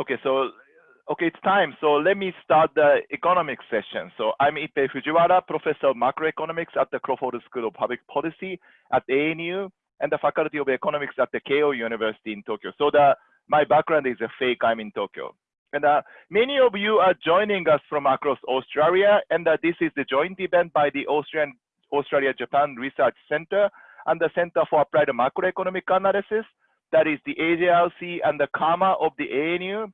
Okay, so okay, it's time. So let me start the economics session. So I'm Ippei Fujiwara, professor of macroeconomics at the Crawford School of Public Policy at ANU and the Faculty of Economics at the Keio University in Tokyo. So the my background is a fake. I'm in Tokyo. And uh, many of you are joining us from across Australia, and uh, this is the joint event by the Austrian Australia Japan Research Center and the Center for Applied Macroeconomic Analysis, that is the AJLC and the CAMA of the ANU.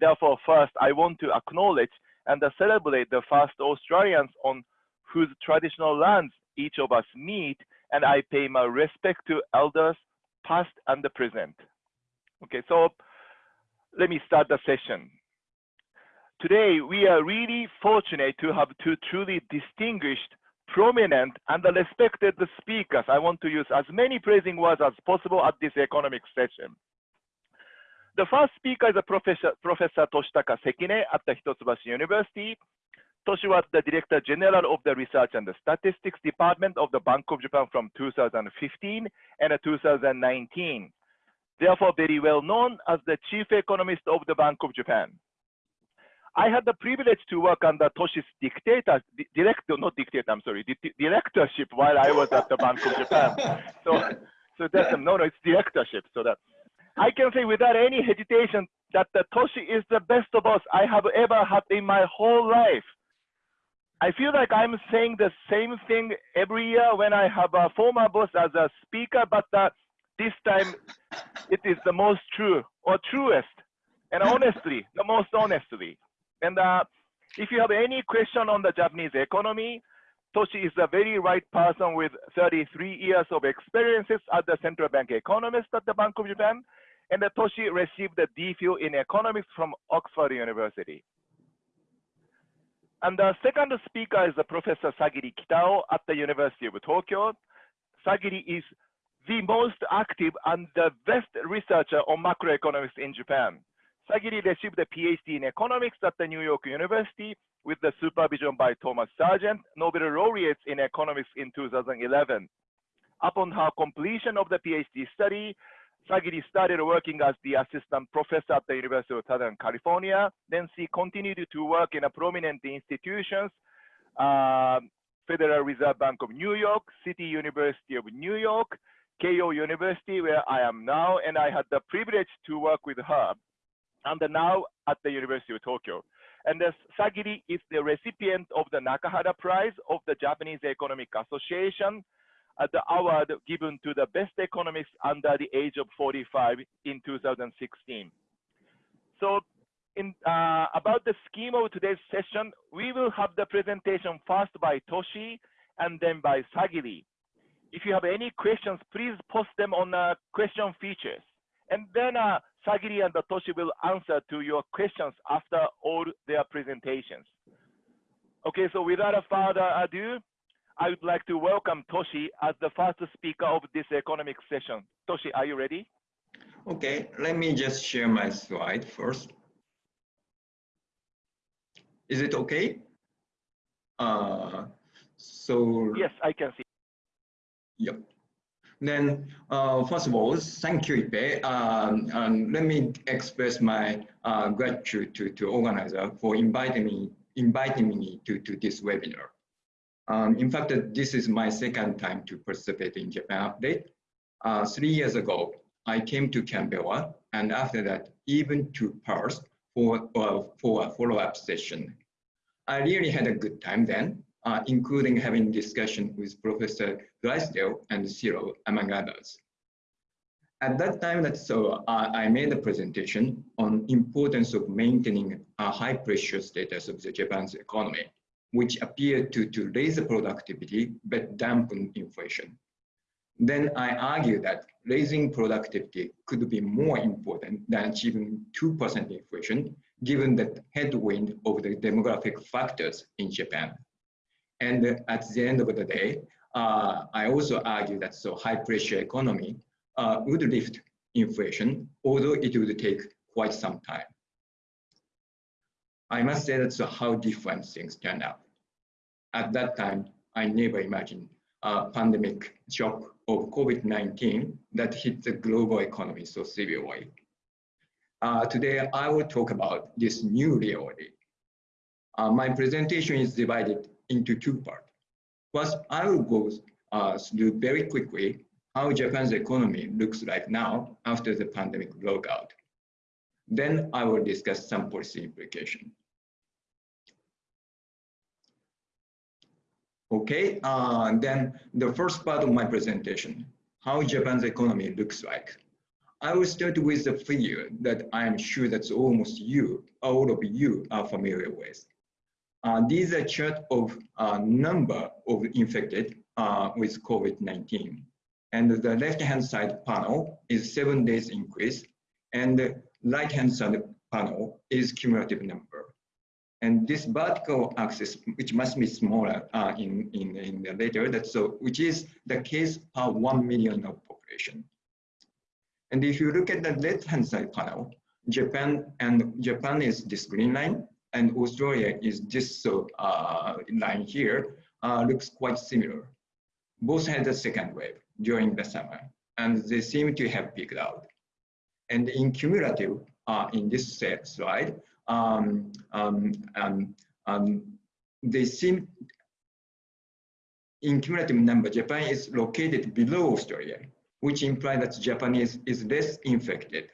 Therefore, first, I want to acknowledge and celebrate the first Australians on whose traditional lands each of us meet, and I pay my respect to elders past and the present. Okay, so let me start the session. Today, we are really fortunate to have two truly distinguished, prominent, and respected speakers. I want to use as many praising words as possible at this economic session. The first speaker is a Professor, Professor Toshitaka Sekine at the Hitotsubashi University. Toshi was the Director General of the Research and the Statistics Department of the Bank of Japan from 2015 and 2019 therefore very well known as the chief economist of the Bank of Japan. I had the privilege to work under Toshi's dictator, director, not dictator, I'm sorry, directorship while I was at the Bank of Japan. So, so that's, no, no, it's directorship. So that I can say without any hesitation that the Toshi is the best boss I have ever had in my whole life. I feel like I'm saying the same thing every year when I have a former boss as a speaker, but uh, this time it is the most true or truest and honestly, the most honestly. And uh, if you have any question on the Japanese economy, Toshi is the very right person with 33 years of experiences as the central bank economist at the Bank of Japan. And uh, Toshi received a DPhil in economics from Oxford University. And the second speaker is Professor Sagiri Kitao at the University of Tokyo. Sagiri is the most active and the best researcher on macroeconomics in Japan. Sagiri received a PhD in economics at the New York University with the supervision by Thomas Sargent, Nobel laureates in economics in 2011. Upon her completion of the PhD study, Sagiri started working as the assistant professor at the University of Southern California. Then she continued to work in a prominent institutions, uh, Federal Reserve Bank of New York, City University of New York, Keio University, where I am now, and I had the privilege to work with her, and now at the University of Tokyo. And the Sagiri is the recipient of the Nakahara Prize of the Japanese Economic Association, uh, the award given to the best economists under the age of 45 in 2016. So in, uh, about the scheme of today's session, we will have the presentation first by Toshi and then by Sagiri. If you have any questions, please post them on uh, question features. And then uh, Sagiri and Toshi will answer to your questions after all their presentations. Okay, so without a further ado, I would like to welcome Toshi as the first speaker of this economic session. Toshi, are you ready? Okay, let me just share my slide first. Is it okay? Uh, so yes, I can see. Yep. Then, uh, first of all, thank you, Ippei. Um, um, let me express my uh, gratitude to, to organizer for inviting me, inviting me to, to this webinar. Um, in fact, this is my second time to participate in Japan Update. Uh, three years ago, I came to Canberra, and after that, even to Perth for, uh, for a follow-up session. I really had a good time then, uh, including having discussion with Professor Drysdale and Shiro, among others. At that time, that so uh, I made a presentation on importance of maintaining a high pressure status of the Japan's economy, which appeared to, to raise productivity but dampen inflation. Then I argued that raising productivity could be more important than achieving 2% inflation, given the headwind of the demographic factors in Japan. And at the end of the day, uh, I also argue that so high pressure economy uh, would lift inflation, although it would take quite some time. I must say that's how different things turned out. At that time, I never imagined a pandemic shock of COVID-19 that hit the global economy so severely. Uh, today, I will talk about this new reality. Uh, my presentation is divided into two parts. First, I will go uh, through very quickly how Japan's economy looks like now after the pandemic broke out. Then I will discuss some policy implication. Okay, uh, then the first part of my presentation, how Japan's economy looks like. I will start with the figure that I'm sure that almost you, all of you are familiar with. Uh, these are chart of uh, number of infected uh, with COVID-19. And the left-hand side panel is seven days increase, and the right-hand side panel is cumulative number. And this vertical axis, which must be smaller uh, in, in, in the later, that's so, which is the case per 1 million of population. And if you look at the left-hand side panel, Japan and Japan is this green line, and Australia is this uh, line here, uh, looks quite similar. Both had the second wave during the summer, and they seem to have peaked out. And in cumulative, uh, in this slide, um, um, um, um, they seem in cumulative number, Japan is located below Australia, which implies that Japan is, is less infected.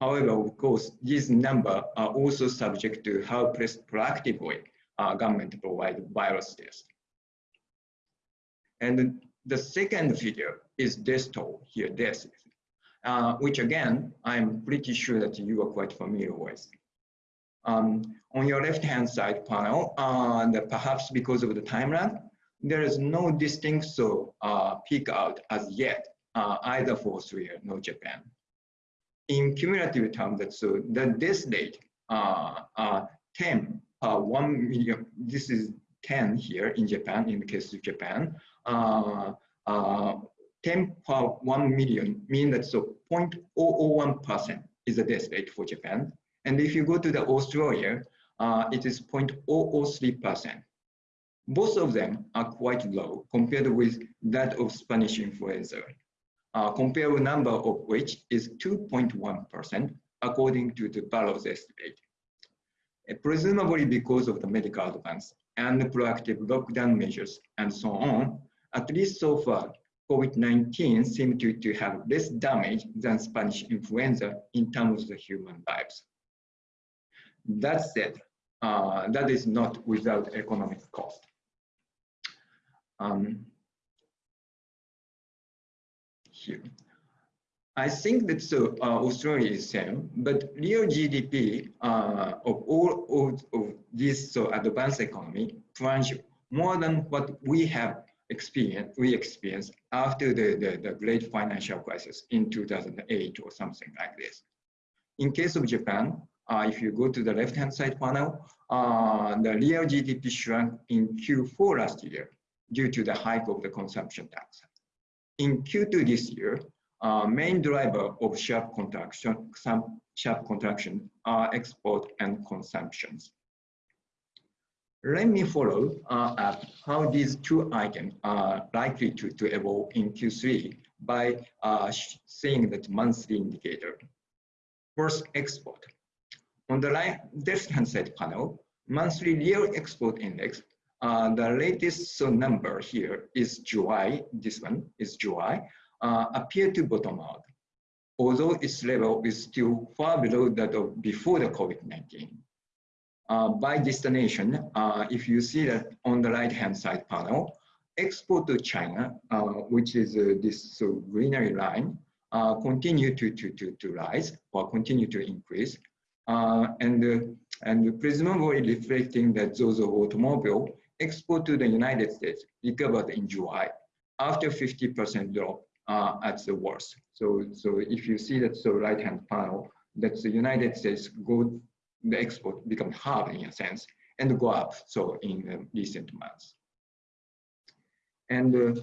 However, of course, these numbers are also subject to how proactively uh, government provide virus tests. And the second figure is death toll here, deaths, uh, which again, I'm pretty sure that you are quite familiar with. Um, on your left-hand side panel, uh, perhaps because of the time lag, there is no distinct so uh, peak out as yet, uh, either for Australia nor Japan. In cumulative terms, so the death rate, uh, uh, 10 per 1 million, this is 10 here in Japan, in the case of Japan, uh, uh, 10 per 1 million mean that so 0.001% is the death rate for Japan. And if you go to the Australia, uh, it is 0.003%. Both of them are quite low compared with that of Spanish influenza. Uh, comparable number of which is 2.1% according to the Barro's estimate. Presumably because of the medical advance and the proactive lockdown measures and so on, at least so far, COVID-19 seemed to, to have less damage than Spanish influenza in terms of the human lives. That said, uh, that is not without economic cost. Um, I think that so, uh, Australia is same, but real GDP uh, of all of, of this so advanced economy plunged more than what we have experienced, we experienced after the, the, the great financial crisis in 2008 or something like this. In case of Japan, uh, if you go to the left-hand side panel, uh, the real GDP shrunk in Q4 last year due to the hike of the consumption tax. In Q2 this year, uh, main driver of sharp contraction, some sharp contraction are export and consumptions. Let me follow uh, up how these two items are likely to, to evolve in Q3 by uh, seeing that monthly indicator. First, export. On the left-hand side panel, monthly real export index, uh, the latest number here is July, this one is July, uh, appear to bottom out, although its level is still far below that of before the COVID-19. Uh, by destination, uh, if you see that on the right-hand side panel, export to China, uh, which is uh, this so greenery line, continue to, to, to, to rise or continue to increase uh, and, uh, and presumably reflecting that those of automobile export to the United States recovered in July after 50% drop uh, at the worst. So, so if you see that so right-hand panel, that the United States go, the export become half in a sense and go up so in recent months. And uh,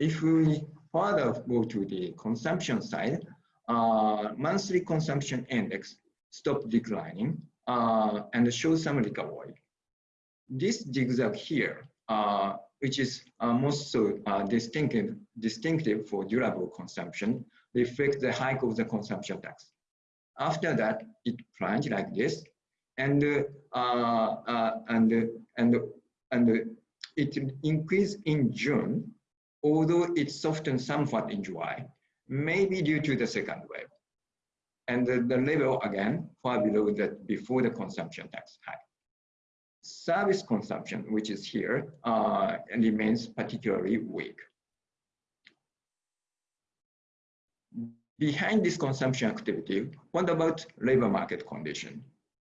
if we further go to the consumption side, uh, monthly consumption index stop declining uh, and show some recovery. This zigzag here, uh, which is uh, most uh, distinctive, distinctive for durable consumption, reflects the hike of the consumption tax. After that, it plunged like this, and uh, uh, and and and it increased in June, although it softened somewhat in July, maybe due to the second wave. And the, the level again far below that before the consumption tax hike. Service consumption, which is here, uh, remains particularly weak. Behind this consumption activity, what about labor market condition?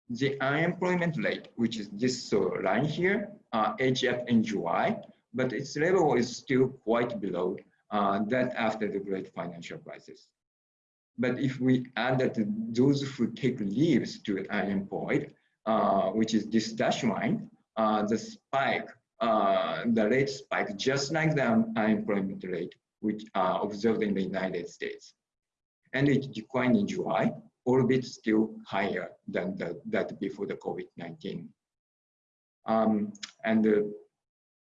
The unemployment rate, which is this uh, line here, uh, edged up in July, but its level is still quite below uh, that after the great financial crisis. But if we add that those who take leaves to unemployed, which is this dash line, uh, the spike, uh, the rate spike, just like the unemployment rate, which are observed in the United States and it declined in July, albeit still higher than the, that before the COVID-19. Um, and uh,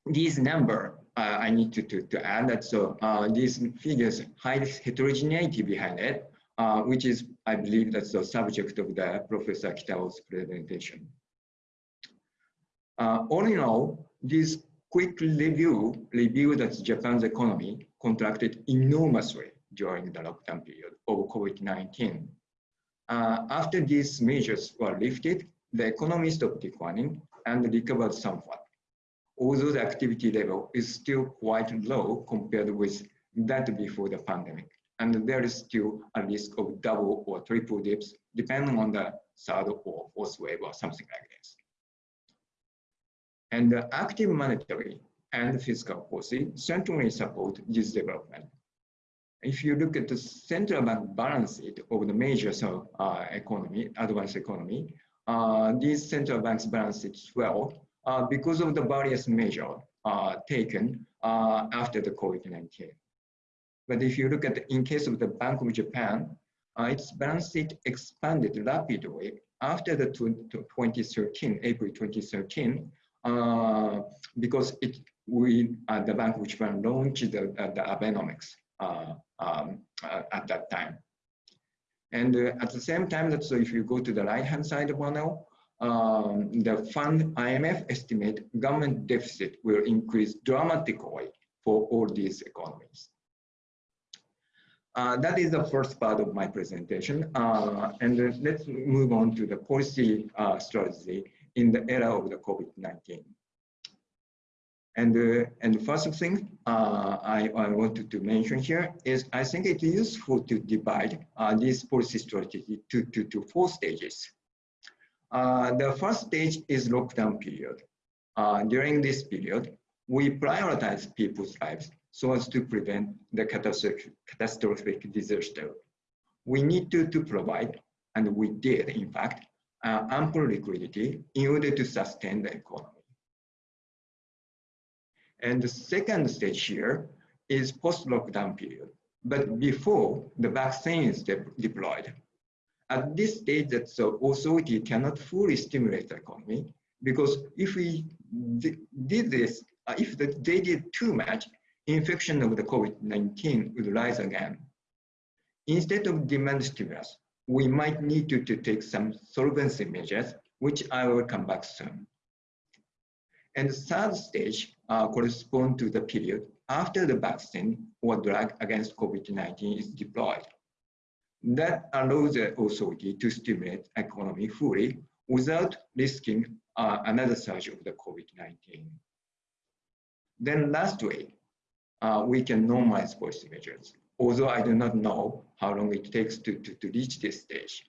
these number, uh, I need to, to, to add that so uh, these figures hide heterogeneity behind it, uh, which is, I believe, that's the subject of the Professor Kitao's presentation. Uh, all in all, this quick review revealed that Japan's economy contracted enormously during the lockdown period of COVID-19. Uh, after these measures were lifted, the economy stopped declining and recovered somewhat, although the activity level is still quite low compared with that before the pandemic. And there is still a risk of double or triple dips, depending on the third or fourth wave or something like this. And the active monetary and fiscal policy certainly support this development if you look at the central bank balance sheet of the major so, uh, economy, advanced economy, uh, these central banks balance sheets well uh, because of the various measures uh, taken uh, after the COVID-19. But if you look at the, in case of the Bank of Japan, uh, its balance sheet expanded rapidly after the 2013, April 2013, because it we the Bank of Japan launched the, the Abenomics um, uh, at that time. And uh, at the same time, that so if you go to the right-hand side panel, um, the fund IMF estimate government deficit will increase dramatically for all these economies. Uh, that is the first part of my presentation. Uh, and let's move on to the policy uh, strategy in the era of the COVID-19. And, uh, and the first thing uh, I, I wanted to mention here is I think it's useful to divide uh, this policy strategy to, to, to four stages. The first stage is lockdown period. During this period, we prioritize people's lives so as to prevent the catastrophic, disaster. We need to, to provide, and we did in fact, uh, ample liquidity in order to sustain the economy. And the second stage here is post-lockdown period, but before the vaccine is de deployed. At this stage, the authority cannot fully stimulate the economy because if we did this, uh, if the, they did too much, infection of the COVID-19 would rise again. Instead of demand stimulus, we might need to, to take some solvency measures, which I will come back soon. And the third stage uh, correspond to the period after the vaccine or drug against COVID-19 is deployed. That allows the authority to stimulate economy fully without risking uh, another surge of the COVID-19. Then lastly, uh, we can normalize policy measures, although I do not know how long it takes to, to, to reach this stage.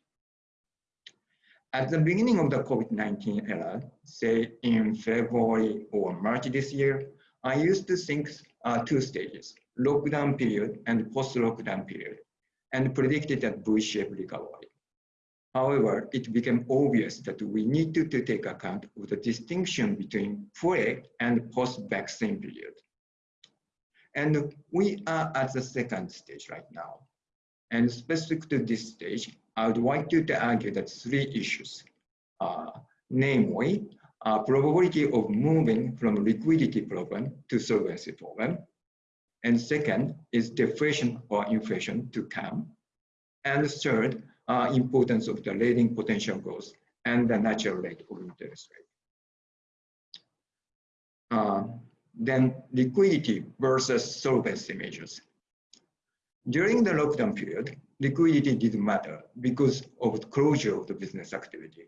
At the beginning of the COVID-19 era, say in February or March this year, I used to think uh, two stages, lockdown period and post-lockdown period, and predicted a V-shaped recovery. However, it became obvious that we needed to take account of the distinction between pre and post-vaccine period. And we are at the second stage right now. And specific to this stage, I would like you to argue that three issues, uh, namely, uh, probability of moving from liquidity problem to solvency problem. And second is deflation or inflation to come. And third, uh, importance of the rating potential growth and the natural rate of interest rate. Uh, then liquidity versus solvency measures. During the lockdown period, liquidity didn't matter because of the closure of the business activity.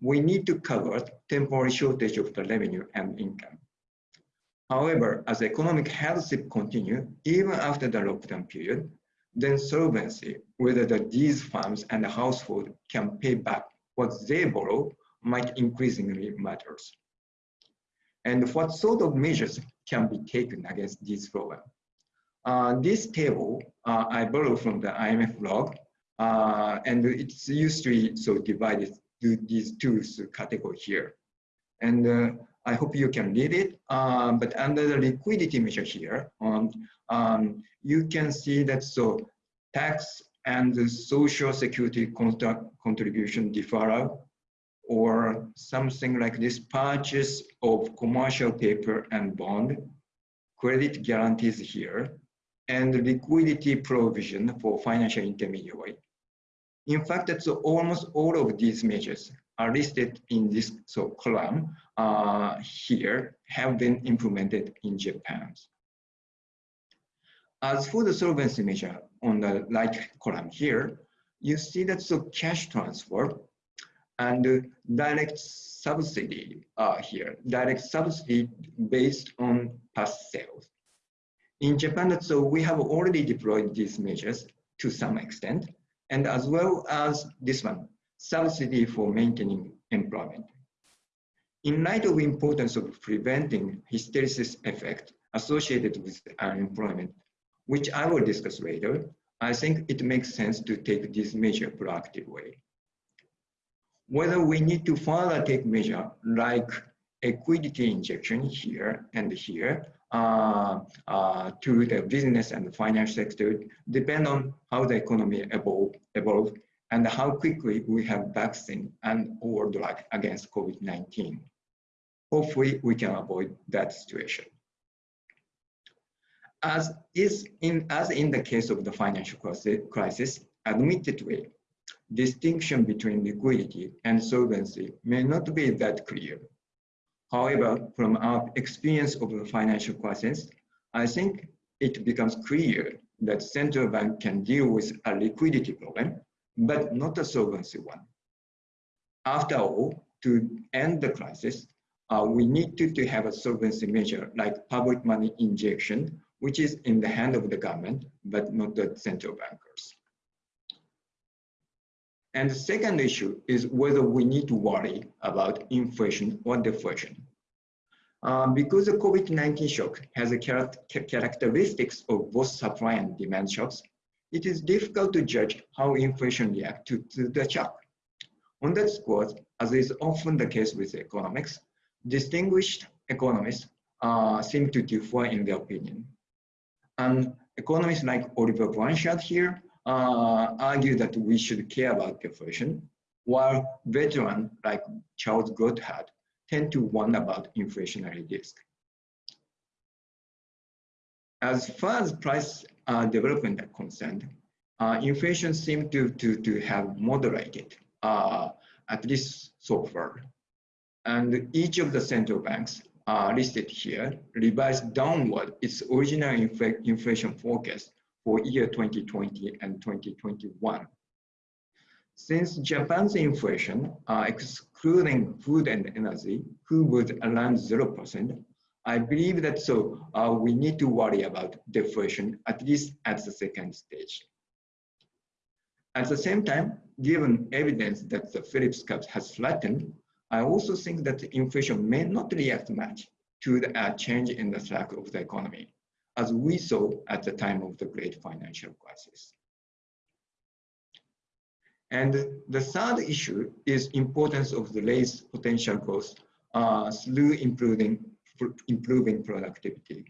We need to cover temporary shortage of the revenue and income. However, as economic health continue, even after the lockdown period, then solvency, whether the, these firms and the household can pay back what they borrow might increasingly matters. And what sort of measures can be taken against this problem? Uh, this table uh, I borrowed from the IMF blog, uh, and it's usually so divided to these two categories here. And uh, I hope you can read it. Um, but under the liquidity measure here, um, um, you can see that so tax and the social security contribution deferral or something like this purchase of commercial paper and bond, credit guarantees here, and liquidity provision for financial intermediary. In fact, that's almost all of these measures are listed in this so column uh, here have been implemented in Japan. As for the solvency measure on the right column here, you see that so cash transfer and direct subsidy uh, here, direct subsidy based on past sales. In Japan, so we have already deployed these measures to some extent, and as well as this one, subsidy for maintaining employment. In light of the importance of preventing hysteresis effect associated with unemployment, which I will discuss later, I think it makes sense to take this measure proactively. Whether we need to further take measure like equity injection here and here uh, uh, to the business and the financial sector depend on how the economy evolve, evolve and how quickly we have vaccine and or drug against COVID-19. Hopefully we can avoid that situation. As is in, as in the case of the financial crisis, admittedly, distinction between liquidity and solvency may not be that clear. However, from our experience of the financial crisis, I think it becomes clear that central bank can deal with a liquidity problem, but not a solvency one. After all, to end the crisis, uh, we need to, to have a solvency measure like public money injection, which is in the hand of the government, but not the central bankers. And the second issue is whether we need to worry about inflation or deflation. Um, because the COVID-19 shock has a char characteristics of both supply and demand shocks, it is difficult to judge how inflation reacts to, to, the shock. On that score, as is often the case with economics, distinguished economists uh, seem to differ in their opinion. And economists like Olivier Blanchard here argue that we should care about deflation, while veterans like Charles Goodhart tend to warn about inflationary risk. As far as price uh, development are concerned, uh, inflation seems to, to, to have moderated, uh, at least so far. And each of the central banks uh, listed here revised downward its original infl inflation forecast for year 2020 and 2021. Since Japan's inflation, uh, excluding food and energy, who was around 0%, I believe that so uh, we need to worry about deflation at least at the second stage. At the same time, given evidence that the Phillips curve has flattened, I also think that inflation may not react much to the uh, change in the slack of the economy as we saw at the time of the great financial crisis. And the third issue is importance of the raise potential growth uh, through improving, improving productivity.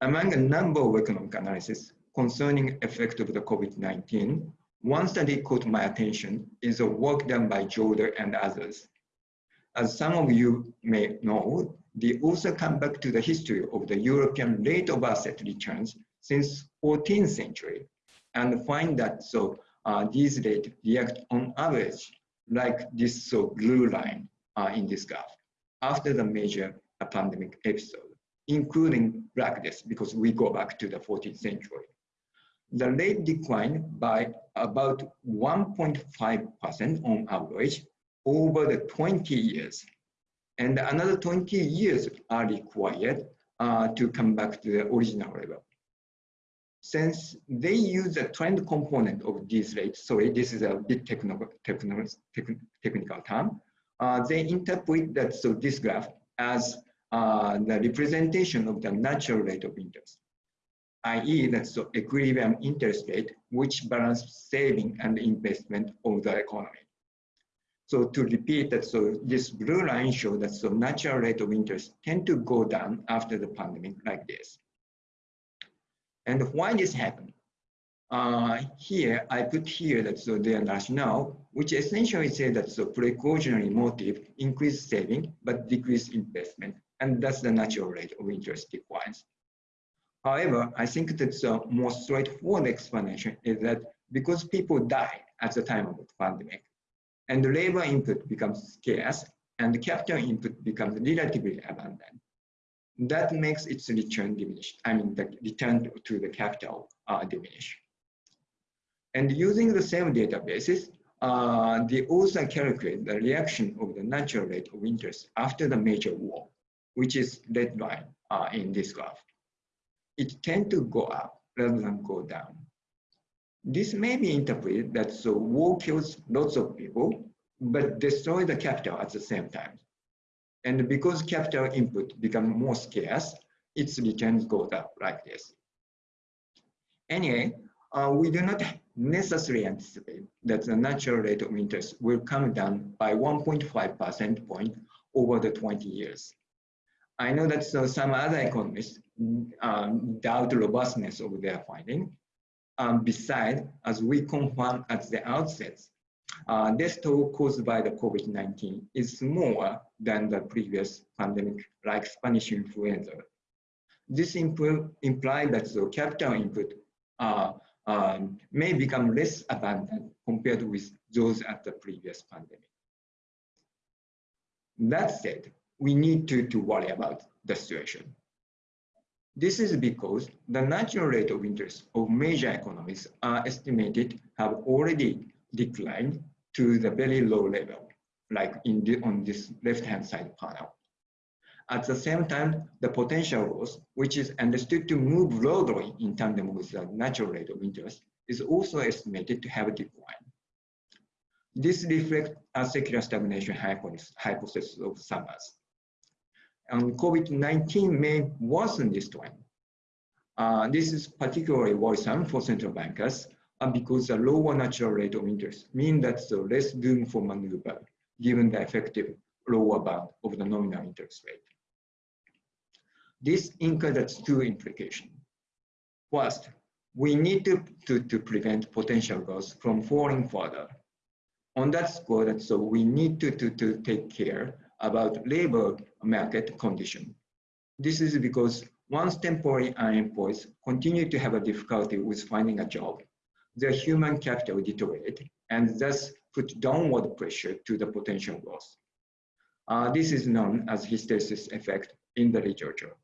Among a number of economic analysis concerning effect of the COVID-19, one study caught my attention is a work done by Jordà and others. As some of you may know, they also come back to the history of the European rate of asset returns since 14th century and find that so uh, these rates react on average like this so blue line uh, in this graph after the major pandemic episode, including Black Death, because we go back to the 14th century. The rate declined by about 1.5% on average over the 20 years. And another 20 years are required uh, to come back to the original level. Since they use the trend component of these rates, sorry, this is a bit technical, technical, technical term, uh, they interpret that so this graph as uh, the representation of the natural rate of interest, i.e. that's the equilibrium interest rate which balance saving and investment of the economy. So to repeat that, so this blue line shows that so natural rate of interest tend to go down after the pandemic like this. And why this happened? Uh, here, I put here that so their rationale, which essentially says that so precautionary motive increase saving but decrease investment, and thus the natural rate of interest declines. However, I think that the most straightforward explanation is that because people die at the time of the pandemic, and the labor input becomes scarce, and the capital input becomes relatively abundant, that makes its return diminish. I mean, the return to the capital uh, diminish. And using the same databases, uh, they also calculate the reaction of the natural rate of interest after the major war, which is red line uh, in this graph. It tend to go up rather than go down. This may be interpreted that so war kills lots of people, but destroy the capital at the same time. And because capital input become more scarce, its returns go up like this. Anyway, uh, we do not necessarily anticipate that the natural rate of interest will come down by 1.5 percent point over the 20 years. I know that so some other economists um, doubt the robustness of their finding. Um, besides, as we confirmed at the outset, uh, death toll caused by the COVID-19 is smaller than the previous pandemic like Spanish influenza. This implies that the capital input uh, um, may become less abundant compared with those at the previous pandemic. That said, we need to, to worry about the situation. This is because the natural rate of interest of major economies are estimated have already declined to the very low level, like in the, on this left-hand side panel. At the same time, the potential growth, which is understood to move broadly in tandem with the natural rate of interest, is also estimated to have declined. This reflects a secular stagnation hypothesis of Summers. And COVID-19 may worsen this trend. Uh, this is particularly worrisome for central bankers uh, because the lower natural rate of interest means that the less room for maneuver given the effective lower bound of the nominal interest rate. This includes two implications. First, we need to, to, to prevent potential growth from falling further. On that score, so we need to, to, to take care about labor market condition. This is because once temporary unemployed continue to have a difficulty with finding a job, their human capital deteriorate and thus put downward pressure to the potential growth. Uh, this is known as hysteresis effect in the literature.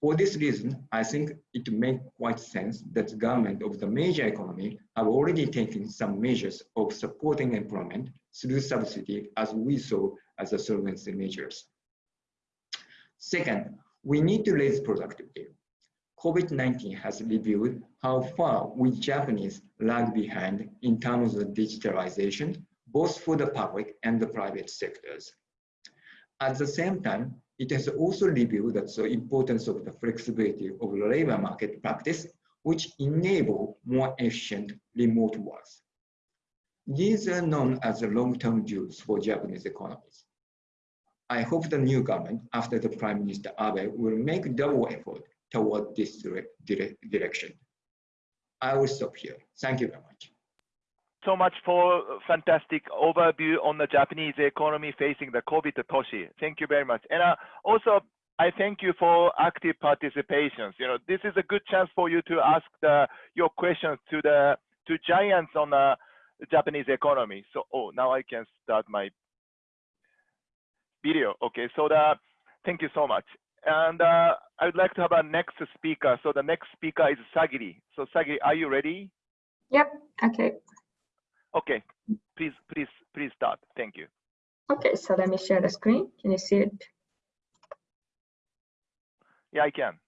For this reason, I think it makes quite sense that the government of the major economy have already taken some measures of supporting employment through subsidy as we saw as the solvency measures. Second, we need to raise productivity. COVID-19 has revealed how far we Japanese lag behind in terms of digitalization, both for the public and the private sectors. At the same time, it has also revealed the importance of the flexibility of the labor market practice, which enable more efficient remote work. These are known as the long-term views for Japanese economies. I hope the new government, after the Prime Minister Abe, will make double effort toward this dire dire direction. I will stop here. Thank you very much so much for fantastic overview on the Japanese economy facing the COVID, Toshi. Thank you very much. And uh, also, I thank you for active participations. You know, this is a good chance for you to ask the, your questions to the two giants on the Japanese economy. So, oh, now I can start my video. Okay, so the, thank you so much. And uh, I would like to have a next speaker. So the next speaker is Sagiri. So Sagiri, are you ready? Yep, okay. Okay, please, please, please start. Thank you. Okay, so let me share the screen. Can you see it? Yeah, I can.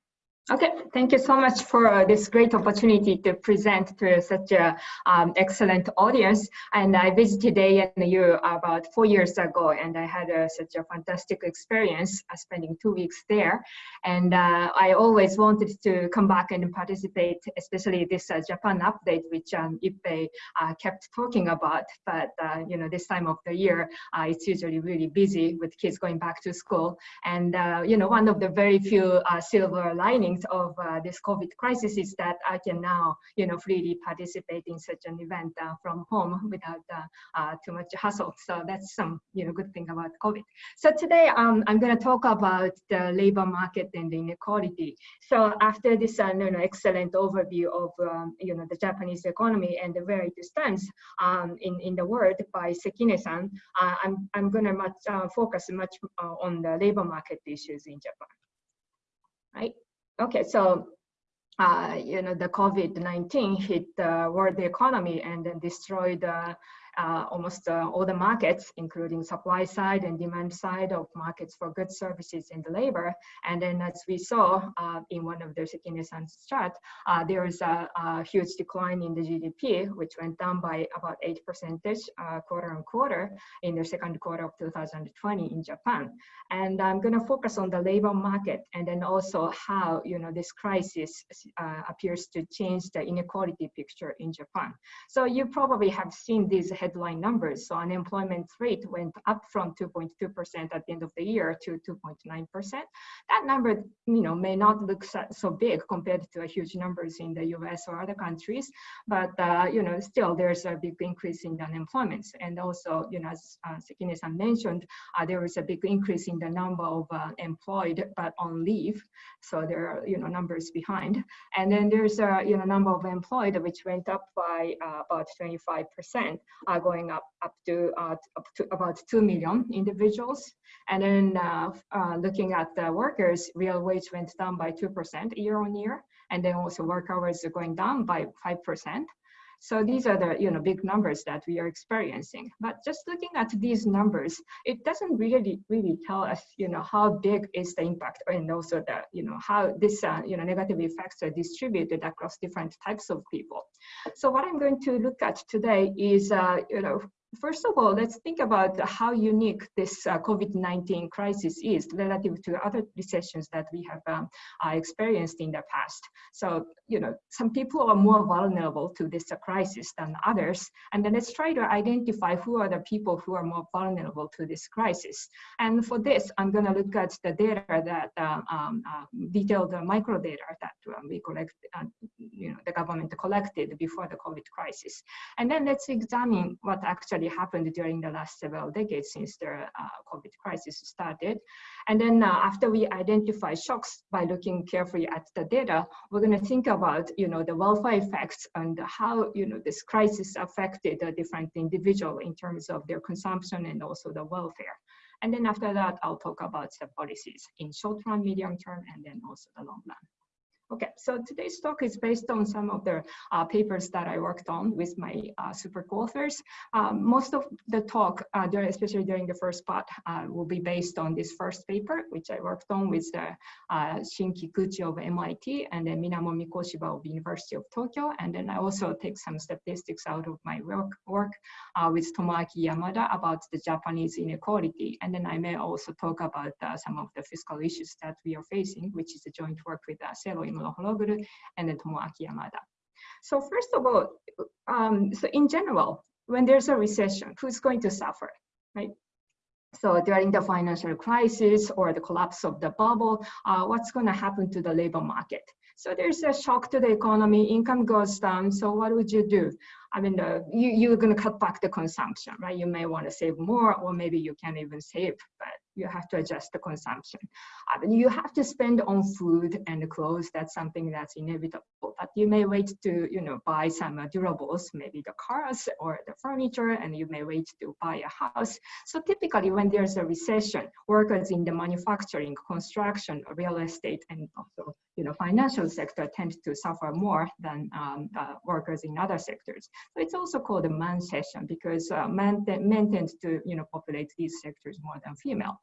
Okay, thank you so much for uh, this great opportunity to present to such a um, excellent audience. And I visited ANU about four years ago, and I had uh, such a fantastic experience uh, spending two weeks there. And uh, I always wanted to come back and participate, especially this uh, Japan update, which um, Ippei uh, kept talking about. But you know, this time of the year, it's usually really busy with kids going back to school. And you know, one of the very few silver linings of uh, this COVID crisis is that I can now, you know, freely participate in such an event uh, from home without uh, uh too much hassle. So that's some, you know, good thing about COVID. So today um, I'm going to talk about the labor market and the inequality. So after this, uh, you know, excellent overview of, um, you know, the Japanese economy and where it stands um, in in the world by Sekine-san, I'm I'm going to much focus much on the labor market issues in Japan. Right. Okay, so uh, you know the COVID-19 hit the world economy and then destroyed uh, almost uh, all the markets, including supply side and demand side of markets for goods, services, and the labor. And then as we saw uh, in one of the Sekine-san's chart, uh, there is a, a, huge decline in the GDP, which went down by about 8 percentage uh, quarter on quarter in the second quarter of 2020 in Japan. And I'm going to focus on the labor market and then also how you know this crisis uh, appears to change the inequality picture in Japan. So you probably have seen these headline numbers. So unemployment rate went up from 2.2% at the end of the year to 2.9%. That number, you know, may not look so, big compared to a huge numbers in the US or other countries, but, uh, you know, still there's a big increase in the unemployment. And also, you know, as uh, Sekine-san mentioned, uh, there is a big increase in the number of uh, employed but on leave. So there are, you know, numbers behind. And then there's a, you know, number of employed which went up by uh, about 25%. Are going up up to uh, up to about two million individuals. And then uh, uh, looking at the workers, real wage went down by two percent year on year, and then also work hours are going down by five percent. So these are the you know big numbers that we are experiencing. But just looking at these numbers, it doesn't really really tell us you know how big is the impact and also the you know how this uh, you know negative effects are distributed across different types of people. So what I'm going to look at today is uh, you know First of all, let's think about how unique this uh, COVID-19 crisis is relative to other recessions that we have um, uh, experienced in the past. So, you know, some people are more vulnerable to this uh, crisis than others. And then let's try to identify who are the people who are more vulnerable to this crisis. And for this, I'm going to look at the data that uh, um, uh, detailed micro data that um, we collect, uh, you know, the government collected before the COVID crisis. And then let's examine what actually actually happened during the last several decades since the uh, COVID crisis started. And then uh, after we identify shocks by looking carefully at the data, we're going to think about, you know, the welfare effects and how, you know, this crisis affected a different individual in terms of their consumption and also the welfare. And then after that, I'll talk about the policies in short run, medium term, and then also the long run. Okay, so today's talk is based on some of the uh, papers that I worked on with my uh, super co-authors. Um, most of the talk, uh, during, especially during the first part, uh, will be based on this first paper, which I worked on with uh, Shin Kikuchi of MIT and then Minamo Mikoshiba of University of Tokyo. And then I also take some statistics out of my work, work uh, with Tomoaki Yamada about the Japanese inequality. And then I may also talk about some of the fiscal issues that we are facing, which is a joint work with uh, And then Tomoaki Yamada. So first of all, um, so in general, when there's a recession, who's going to suffer, right? So during the financial crisis or the collapse of the bubble, uh, what's going to happen to the labor market? So there's a shock to the economy, income goes down. So what would you do? I mean, uh, you, you're going to cut back the consumption, right? You may want to save more, or maybe you can't even save, but you have to adjust the consumption. Uh, you have to spend on food and clothes. That's something that's inevitable. But you may wait to, you know, buy some uh, durables, maybe the cars or the furniture, and you may wait to buy a house. So typically, when there's a recession, workers in the manufacturing, construction, real estate, and also, you know, financial sector tend to suffer more than um, uh, workers in other sectors. So it's also called a man session because uh, men, men tend to, you know, populate these sectors more than female.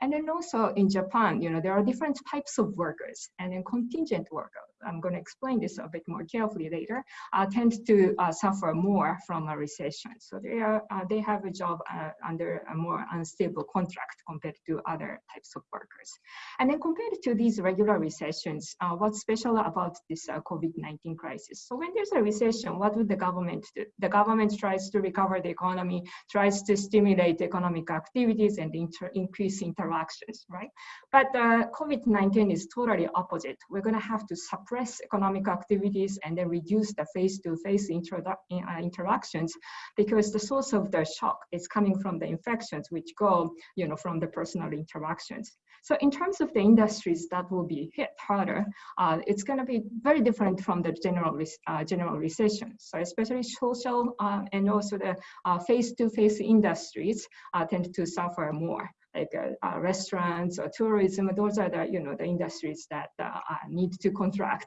And then also in Japan, you know, there are different types of workers and then contingent workers. I'm going to explain this a bit more carefully later, uh, tend to uh, suffer more from a recession. So they are uh, they have a job uh, under a more unstable contract compared to other types of workers. And then compared to these regular recessions, uh, what's special about this uh, COVID-19 crisis? So when there's a recession, what would the government do? The government tries to recover the economy, tries to stimulate economic activities and increase interactions, right? But COVID-19 is totally opposite. We're going to have to suppress economic activities and then reduce the face-to-face -face uh, interactions because the source of the shock is coming from the infections which go you know, from the personal interactions. So in terms of the industries that will be hit harder, uh, it's going to be very different from the general uh, general recession. So especially social uh, and also the uh, face-to-face -face industries uh, tend to suffer more like uh, uh, restaurants or tourism. Those are the you know the industries that uh, need to contract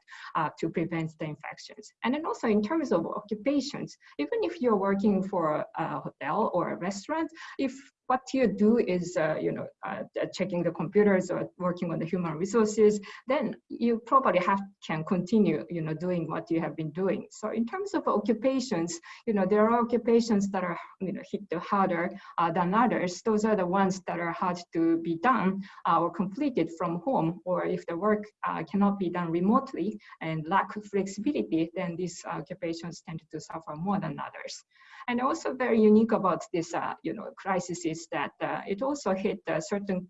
to prevent the infections. And then also in terms of occupations, even if you're working for a hotel or a restaurant, if what you do is, uh, you know, uh, checking the computers or working on the human resources, then you probably have can continue, you know, doing what you have been doing. So in terms of occupations, you know, there are occupations that are, you know, hit harder uh, than others. Those are the ones that are hard to be done uh, or completed from home, or if the work uh, cannot be done remotely and lack flexibility, then these occupations tend to suffer more than others. And also very unique about this, uh, you know, crisis is that uh, it also hit a certain,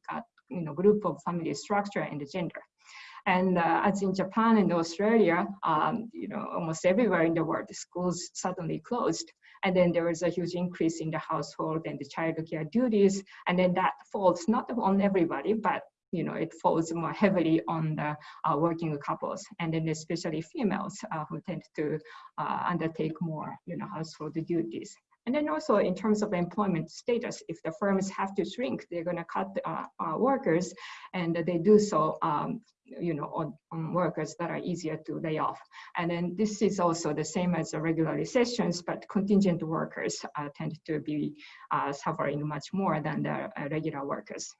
you know, group of family structure and gender. And uh, as in Japan and Australia, um, you know, almost everywhere in the world, the schools suddenly closed. And then there was a huge increase in the household and the child care duties. And then that falls not on everybody, but you know, it falls more heavily on the uh, working couples and then especially females uh, who tend to uh, undertake more, you know, household duties. And then also in terms of employment status, if the firms have to shrink, they're going to cut uh, uh, workers, and they do so, um, you know, on, on, workers that are easier to lay off. And then this is also the same as the regular recessions, but contingent workers uh, tend to be suffering much more than the regular workers.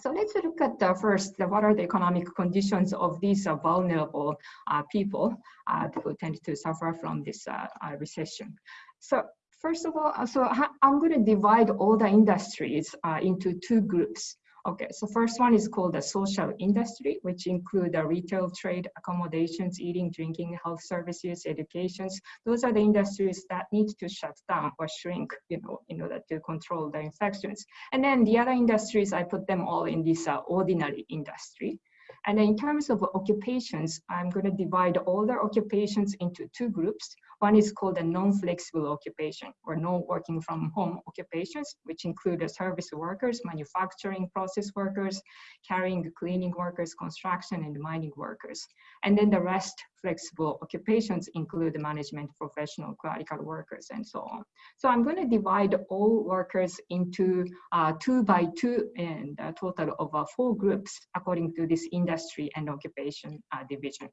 So let's look at the first, what are the economic conditions of these uh, vulnerable uh, people uh, who tend to suffer from this uh, uh, recession. So first of all, uh, so I'm going to divide all the industries into two groups. Okay, so first one is called the social industry, which include the retail trade, accommodations, eating, drinking, health services, educations. Those are the industries that need to shut down or shrink, you know, in order to control the infections. And then the other industries, I put them all in this uh, ordinary industry. And in terms of occupations, I'm going to divide all the occupations into two groups. One is called a non-flexible occupation or no working from home occupations, which include service workers, manufacturing process workers, carrying cleaning workers, construction and mining workers. And then the rest flexible occupations include the management professional, clerical workers, and so on. So I'm going to divide all workers into uh, two by two and a total of uh, four groups according to this industry and occupation uh, division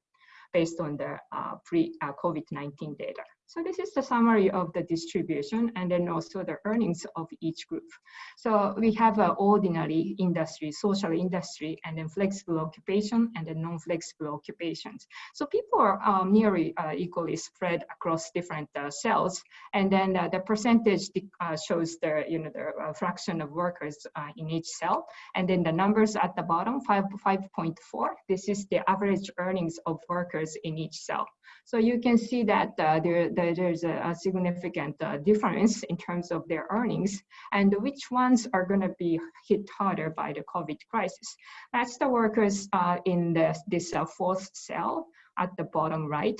based on the uh, pre-COVID-19 uh, data. So this is the summary of the distribution and then also the earnings of each group. So we have an ordinary industry, social industry, and then flexible occupation and then non-flexible occupations. So people are nearly uh, equally spread across different uh, cells. And then uh, the percentage uh, shows the, you know, the uh, fraction of workers uh, in each cell. And then the numbers at the bottom, 5.4, this is the average earnings of workers in each cell. So you can see that uh, there, there, there's a, a significant uh, difference in terms of their earnings and which ones are going to be hit harder by the COVID crisis. That's the workers uh, in the, this uh, fourth cell at the bottom right,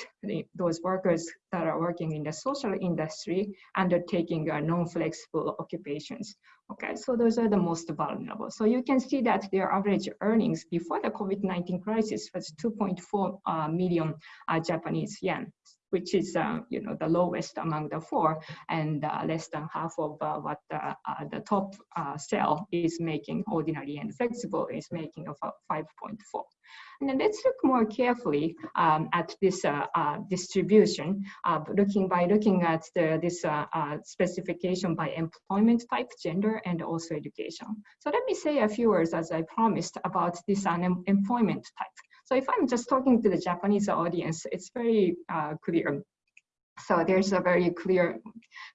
those workers that are working in the social industry undertaking uh, non-flexible occupations. Okay, so those are the most vulnerable. So you can see that their average earnings before the COVID-19 crisis was 2.4 uh, million uh, Japanese yen which is uh, you know the lowest among the four and uh, less than half of uh, what uh, the top uh, cell is making ordinary and flexible is making of 5.4 and then let's look more carefully um, at this uh, distribution looking by looking at the, this specification by employment type gender and also education. So let me say a few words as i promised about this unemployment type so if I'm just talking to the Japanese audience, it's very uh, clear. So there's a very clear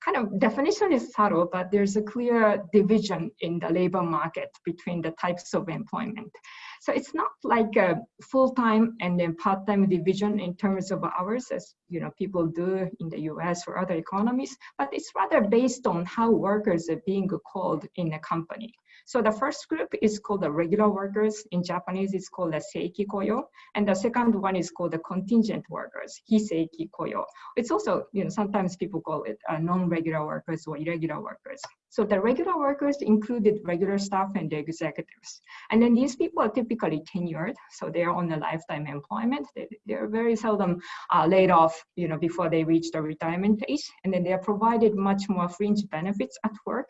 kind of definition is subtle, but there's a clear division in the labor market between the types of employment. So it's not like a full-time and then part-time division in terms of hours as you know people do in the US or other economies, but it's rather based on how workers are being called in a company. So the first group is called the regular workers. In Japanese, it's called the seiki koyo. And the second one is called the contingent workers, hiseiki koyo. It's also, you know, sometimes people call it uh, non-regular workers or irregular workers. So the regular workers included regular staff and the executives. And then these people are typically tenured, so they're on a lifetime employment. They, they're very seldom uh, laid off, you know, before they reach the retirement age. And then they are provided much more fringe benefits at work.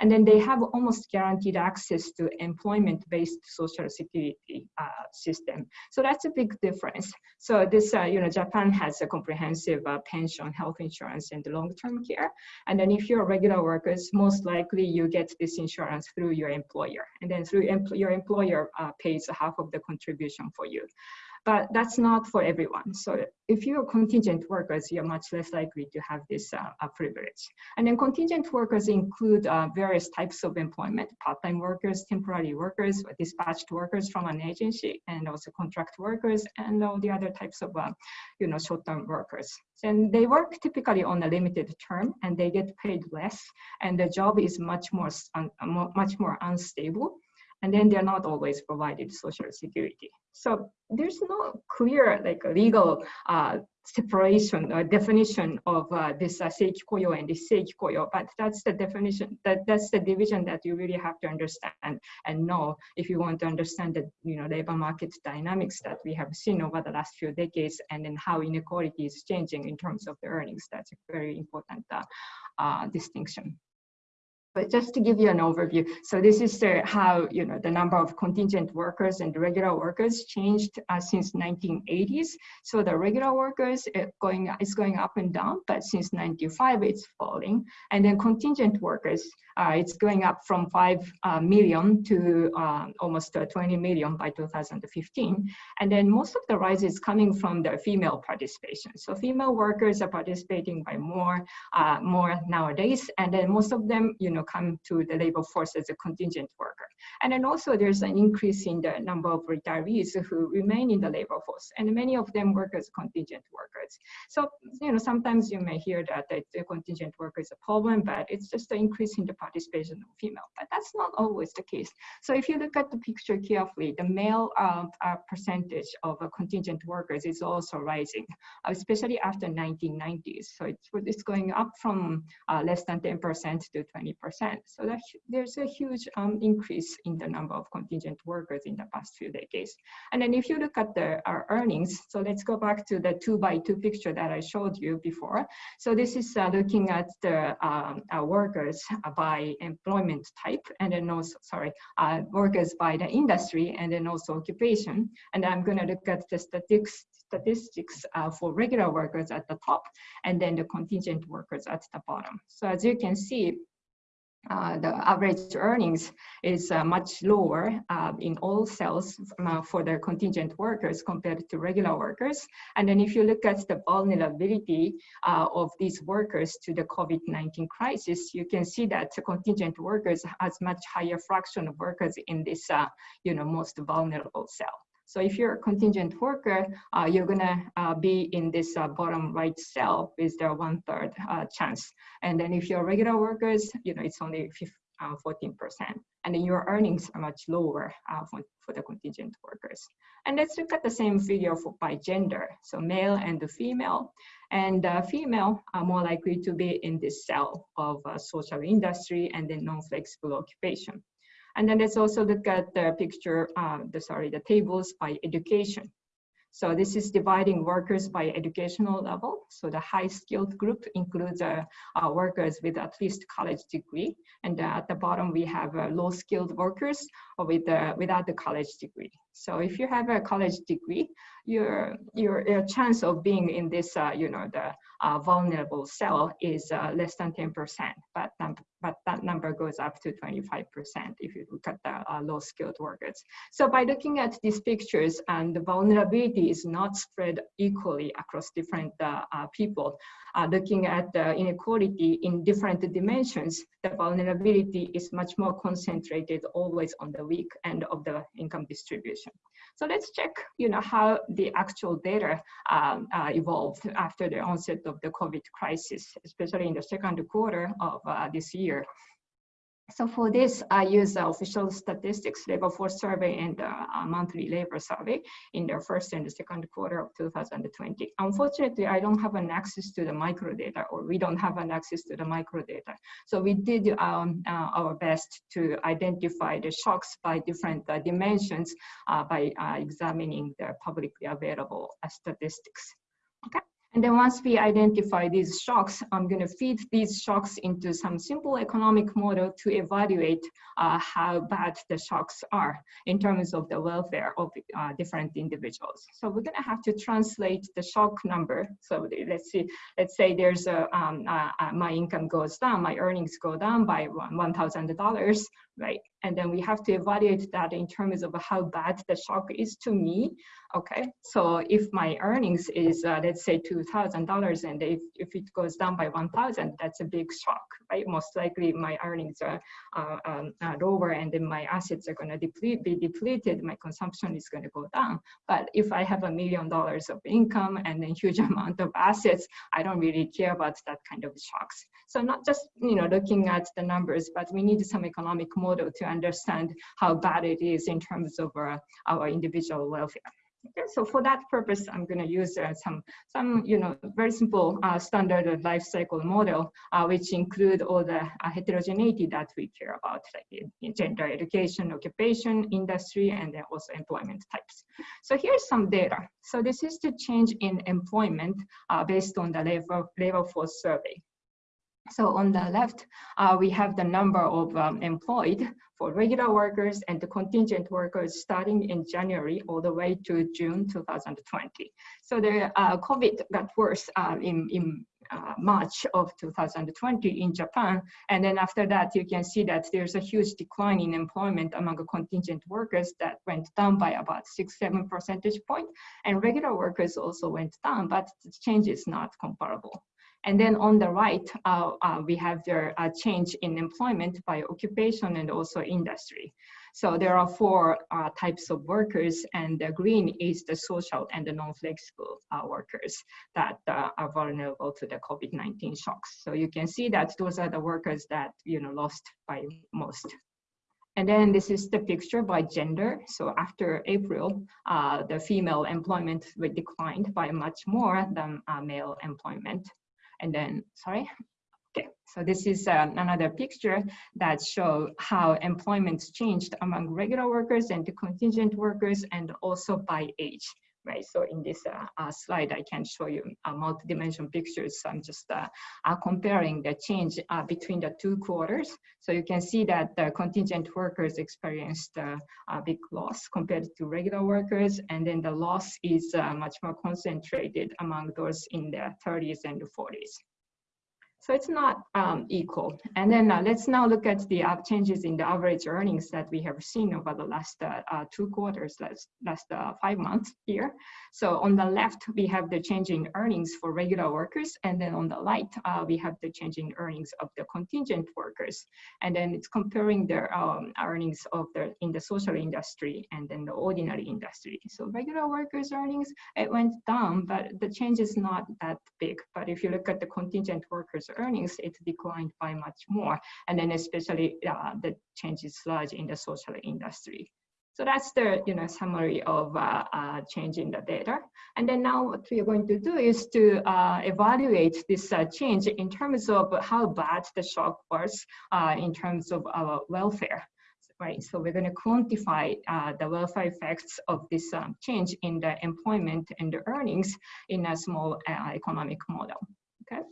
And then they have almost guaranteed access to employment-based social security uh, system. So that's a big difference. So this, uh, you know, Japan has a comprehensive uh, pension, health insurance, and long-term care. And then if you're a regular workers, most likely you get this insurance through your employer. And then through empl your employer uh, pays half of the contribution for you but that's not for everyone. So if you're contingent workers, you're much less likely to have this uh, privilege. And then contingent workers include uh, various types of employment, part-time workers, temporary workers, dispatched workers from an agency, and also contract workers, and all the other types of, uh, you know, short-term workers. And they work typically on a limited term, and they get paid less, and the job is much more, much more unstable and then they're not always provided social security. So there's no clear like legal uh, separation or definition of uh, this uh, seiki and this seiki koyo, but that's the definition, that, that's the division that you really have to understand and know if you want to understand the you know, labor market dynamics that we have seen over the last few decades and then how inequality is changing in terms of the earnings. That's a very important uh, uh distinction. But just to give you an overview, so this is uh, how you know the number of contingent workers and regular workers changed uh, since 1980s. So the regular workers uh, going is going up and down, but since 95 it's falling, and then contingent workers it's going up from 5 uh, million to uh, almost 20 million by 2015. And then most of the rise is coming from the female participation. So female workers are participating by more, more nowadays. And then most of them, you know, come to the labor force as a contingent worker. And then also there's an increase in the number of retirees who remain in the labor force. And many of them work as contingent workers. So, you know, sometimes you may hear that the contingent worker is a problem, but it's just an increase in the participation of female, but that's not always the case. So if you look at the picture carefully, the male uh, uh, percentage of uh, contingent workers is also rising, especially after 1990s. So it's, it's going up from uh, less than 10% to 20%. So that, there's a huge um, increase in the number of contingent workers in the past few decades. And then if you look at the earnings, so let's go back to the two by two picture that I showed you before. So this is uh, looking at the um, workers by by employment type, and then also, sorry, uh, workers by the industry, and then also occupation. And I'm going to look at the statistics, statistics uh, for regular workers at the top, and then the contingent workers at the bottom. So as you can see, uh, the average earnings is uh, much lower uh, in all cells uh, for the contingent workers compared to regular workers. And then if you look at the vulnerability uh, of these workers to the COVID-19 crisis, you can see that the contingent workers has much higher fraction of workers in this uh, you know, most vulnerable cell. So if you're a contingent worker, uh, you're gonna uh, be in this uh, bottom right cell with the one third uh, chance. And then if you're regular workers, you know, it's only uh, 14%. And then your earnings are much lower uh, for, for the contingent workers. And let's look at the same figure for by gender. So male and the female. And uh, female are more likely to be in this cell of uh, social industry and then non-flexible occupation. And then let's also look at the picture, uh, the sorry, the tables by education. So this is dividing workers by educational level. So the high skilled group includes uh, uh, workers with at least college degree. And uh, at the bottom, we have uh, low skilled workers with, uh, without the college degree. So if you have a college degree, your, your, your chance of being in this, uh, you know, the vulnerable cell is less than 10%, but, um, but that number goes up to 25% if you look at the low skilled workers. So by looking at these pictures and the vulnerability is not spread equally across different uh, uh, people. Uh, looking at the inequality in different dimensions, the vulnerability is much more concentrated always on the weak end of the income distribution. So let's check, you know, how the actual data um, uh, evolved after the onset of the COVID crisis, especially in the second quarter of uh, this year. So for this, I use the official statistics labor force survey and the uh, monthly labor survey in the first and the second quarter of 2020. Unfortunately, I don't have an access to the micro data or we don't have an access to the micro data. So we did um, uh, our best to identify the shocks by different uh, dimensions uh, by uh, examining the publicly available statistics. Okay. And then once we identify these shocks, I'm going to feed these shocks into some simple economic model to evaluate uh, how bad the shocks are in terms of the welfare of uh, different individuals. So we're going to have to translate the shock number. So let's see, let's say there's a, um, uh, uh my income goes down, my earnings go down by $1,000, right? And then we have to evaluate that in terms of how bad the shock is to me. Okay, so if my earnings is, uh, let's say $2,000 and if, if it goes down by 1,000, that's a big shock, right? Most likely my earnings are um, lower and then my assets are gonna deplete, be depleted, my consumption is gonna go down. But if I have a million dollars of income and a huge amount of assets, I don't really care about that kind of shocks. So not just, you know, looking at the numbers, but we need some economic model to understand how bad it is in terms of uh, our individual welfare. Okay, so for that purpose, I'm going to use uh, some, some, you know, very simple uh, standard life cycle model, uh, which include all the uh, heterogeneity that we care about, like gender, education, occupation, industry, and then also employment types. So here's some data. So this is the change in employment uh, based on the labor, labor force survey. So on the left, uh, we have the number of um, employed for regular workers and the contingent workers starting in January all the way to June 2020. So the uh, COVID got worse uh, in, in uh, March of 2020 in Japan. And then after that, you can see that there's a huge decline in employment among contingent workers that went down by about six, seven percentage point. And regular workers also went down, but the change is not comparable. And then on the right, uh, uh, we have the uh, change in employment by occupation and also industry. So there are four uh, types of workers and the green is the social and the non-flexible uh, workers that uh, are vulnerable to the COVID-19 shocks. So you can see that those are the workers that you know lost by most. And then this is the picture by gender. So after April, uh, the female employment declined by much more than uh, male employment. And then, sorry. Okay, so this is uh, another picture that show how employment's changed among regular workers and the contingent workers and also by age right? So in this uh, uh, slide, I can show you uh, multi-dimensional pictures. So I'm just comparing the change between the two quarters. So you can see that the contingent workers experienced a big loss compared to regular workers. And then the loss is much more concentrated among those in their 30s and 40s. So it's not um, equal. And then uh, let's now look at the uh, changes in the average earnings that we have seen over the last uh, uh two quarters, last, last uh, five months here. So on the left, we have the change in earnings for regular workers. And then on the right, uh, we have the change in earnings of the contingent workers. And then it's comparing the um, earnings of the in the social industry and then the ordinary industry. So regular workers earnings, it went down, but the change is not that big. But if you look at the contingent workers earnings, it declined by much more. And then especially uh, the change is large in the social industry. So that's the you know summary of uh, uh, changing the data. And then now what we are going to do is to uh, evaluate this uh, change in terms of how bad the shock was uh, in terms of our welfare. Right, so we're going to quantify uh, the welfare effects of this um, change in the employment and the earnings in a small economic model. Okay.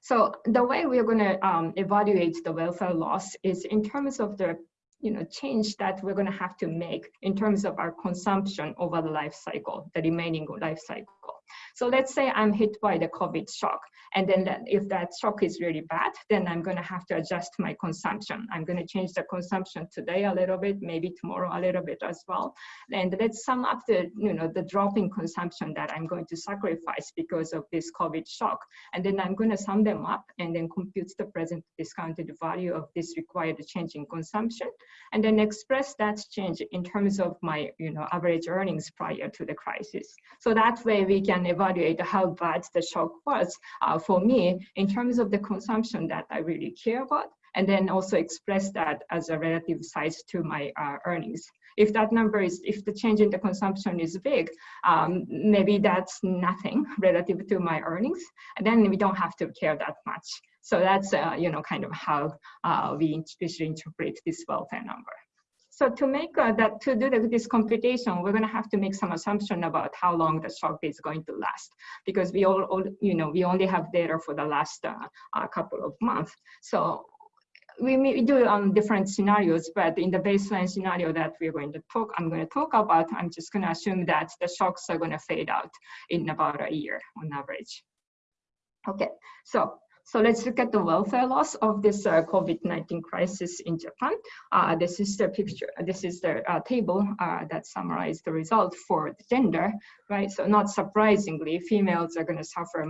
So the way we're going to um, evaluate the welfare loss is in terms of the you know, change that we're going to have to make in terms of our consumption over the life cycle, the remaining life cycle. So let's say I'm hit by the COVID shock. And then that, if that shock is really bad, then I'm going to have to adjust my consumption. I'm going to change the consumption today a little bit, maybe tomorrow a little bit as well. And let's sum up the, you know, the drop in consumption that I'm going to sacrifice because of this COVID shock. And then I'm going to sum them up and then compute the present discounted value of this required change in consumption. And then express that change in terms of my, you know, average earnings prior to the crisis. So that way we can evaluate how bad the shock was uh, for me in terms of the consumption that I really care about, and then also express that as a relative size to my uh, earnings. If that number is, if the change in the consumption is big, um, maybe that's nothing relative to my earnings, and then we don't have to care that much. So that's, uh, you know, kind of how uh, we, we interpret this welfare number. So to make uh, that, to do the, this computation, we're going to have to make some assumption about how long the shock is going to last, because we all, all you know, we only have data for the last uh, uh, couple of months. So we may do on different scenarios, but in the baseline scenario that we're going to talk, I'm going to talk about, I'm just going to assume that the shocks are going to fade out in about a year on average. Okay, so so let's look at the welfare loss of this uh, COVID-19 crisis in Japan. Uh, this is the picture, this is the uh, table uh, that summarizes the result for the gender, right? So not surprisingly, females are gonna suffer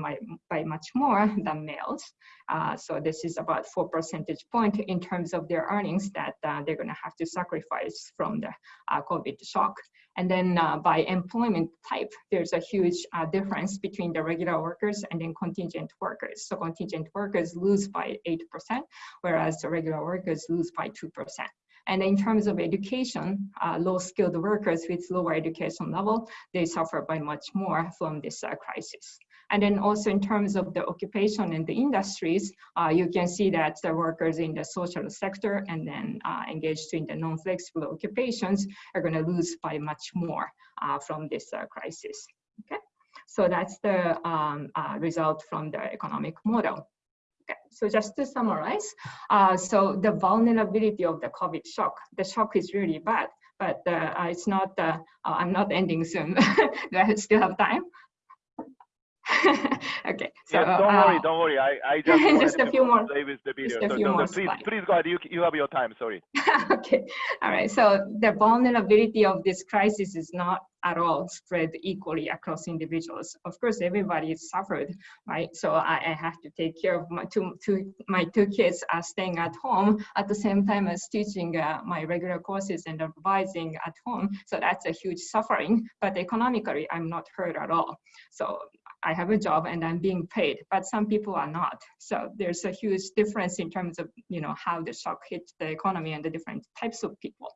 by much more than males. Uh, so this is about four percentage point in terms of their earnings that uh, they're gonna have to sacrifice from the COVID shock. And then uh, by employment type, there's a huge uh, difference between the regular workers and then contingent workers. So contingent workers lose by 8%, whereas the regular workers lose by 2%. And in terms of education, uh, low-skilled workers with lower education level, they suffer by much more from this uh, crisis. And then also in terms of the occupation and the industries, uh, you can see that the workers in the social sector and then uh, engaged in the non-flexible occupations are going to lose by much more uh, from this uh, crisis. Okay, so that's the um, uh, result from the economic model. Okay, so just to summarize, uh, so the vulnerability of the COVID shock, the shock is really bad, but it's not, I'm not ending soon. Do I still have time? okay. So yeah, don't uh, worry, don't worry. I, I just, just a few more. Play with the video. Just a few more please, slides. please go ahead. You, you have your time. Sorry. okay. All right. So the vulnerability of this crisis is not at all spread equally across individuals. Of course, everybody suffered, right? So I, I have to take care of my two, two my two kids are staying at home at the same time as teaching uh, my regular courses and advising at home. So that's a huge suffering. But economically, I'm not hurt at all. So I have a job and I'm being paid, but some people are not. So there's a huge difference in terms of you know how the shock hit the economy and the different types of people.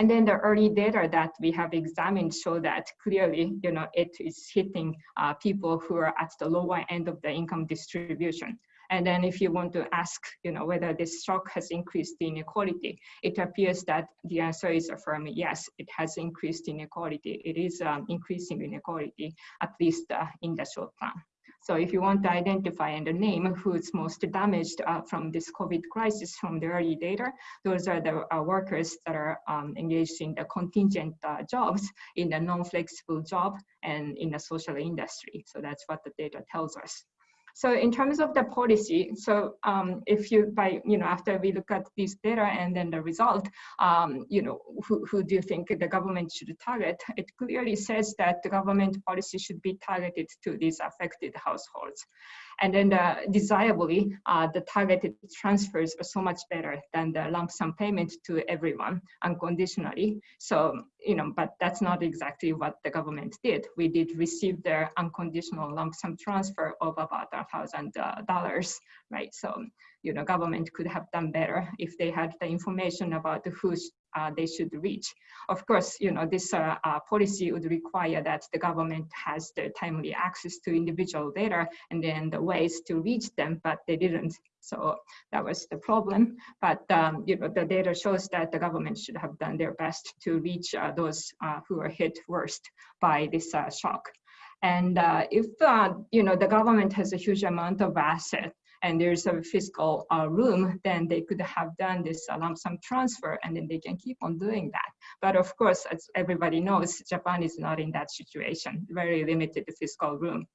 And then the early data that we have examined show that clearly, you know, it is hitting uh, people who are at the lower end of the income distribution. And then if you want to ask, you know, whether this shock has increased inequality, it appears that the answer is affirming yes, it has increased inequality. It is um, increasing inequality, at least uh, in the short term. So if you want to identify and name who's most damaged uh, from this COVID crisis from the early data, those are the uh, workers that are um, engaged in the contingent uh, jobs, in the non-flexible job, and in the social industry. So that's what the data tells us. So in terms of the policy, so um, if you by you know after we look at this data and then the result, um, you know who, who do you think the government should target? It clearly says that the government policy should be targeted to these affected households. And then the, desirably, uh, the targeted transfers are so much better than the lump sum payment to everyone unconditionally. So, you know, but that's not exactly what the government did. We did receive their unconditional lump sum transfer of about uh, thousand dollars, right? So you know, government could have done better if they had the information about who uh, they should reach. Of course, you know, this uh, uh, policy would require that the government has the timely access to individual data and then the ways to reach them, but they didn't. So that was the problem. But um, you know, the data shows that the government should have done their best to reach uh, those uh, who are hit worst by this uh, shock. And if you know the government has a huge amount of asset and there's a fiscal uh, room, then they could have done this uh, lump sum transfer and then they can keep on doing that. But of course, as everybody knows, Japan is not in that situation, very limited fiscal room.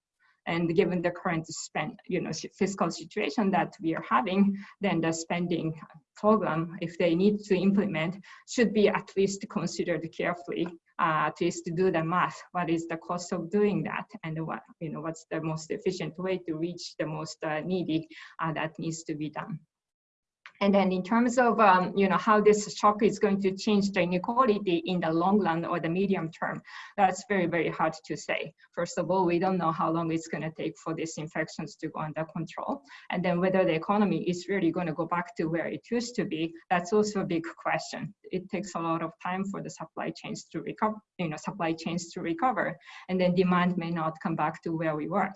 And given the current spend, you know, fiscal situation that we are having, then the spending program, if they need to implement, should be at least considered carefully uh, to do the math. What is the cost of doing that, and what you know what's the most efficient way to reach the most uh, needy uh, that needs to be done. And then in terms of um, you know how this shock is going to change the inequality in the long run or the medium term, that's very very hard to say. First of all, we don't know how long it's going to take for these infections to go under control, and then whether the economy is really going to go back to where it used to be. That's also a big question. It takes a lot of time for the supply chains to recover, you know, supply chains to recover, and then demand may not come back to where we were.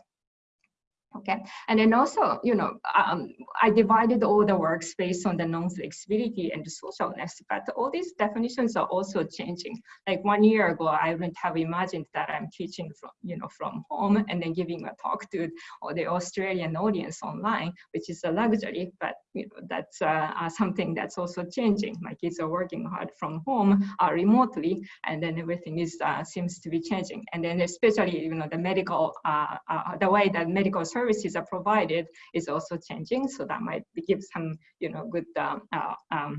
Okay, and then also, you know, um, I divided all the works based on the non-flexibility and the socialness, but all these definitions are also changing. Like one year ago, I wouldn't have imagined that I'm teaching from, you know, from home and then giving a talk to the Australian audience online, which is a luxury, but you know, that's uh, uh, something that's also changing. My kids are working hard from home uh, remotely, and then everything is uh, seems to be changing. And then especially, you know, the medical, uh, uh, the way that medical services are provided is also changing. So that might give some, you know, good um, um,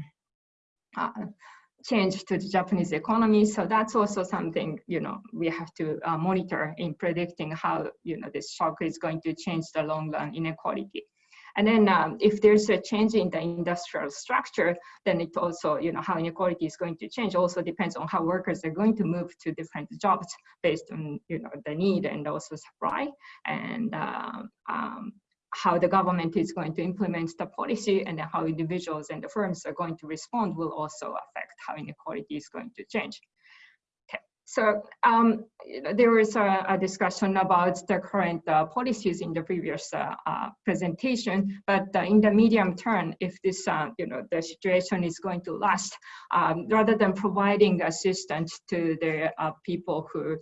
change to the Japanese economy. So that's also something, you know, we have to uh, monitor in predicting how, you know, this shock is going to change the long run inequality. And then um, if there's a change in the industrial structure, then it also, you know, how inequality is going to change also depends on how workers are going to move to different jobs based on, you know, the need and also supply. And uh, um, how the government is going to implement the policy and how individuals and the firms are going to respond will also affect how inequality is going to change. So um, there was a, a, discussion about the current uh, policies in the previous uh, uh, presentation, but uh, in the medium term, if this, uh, you know, the situation is going to last, um, rather than providing assistance to the uh, people who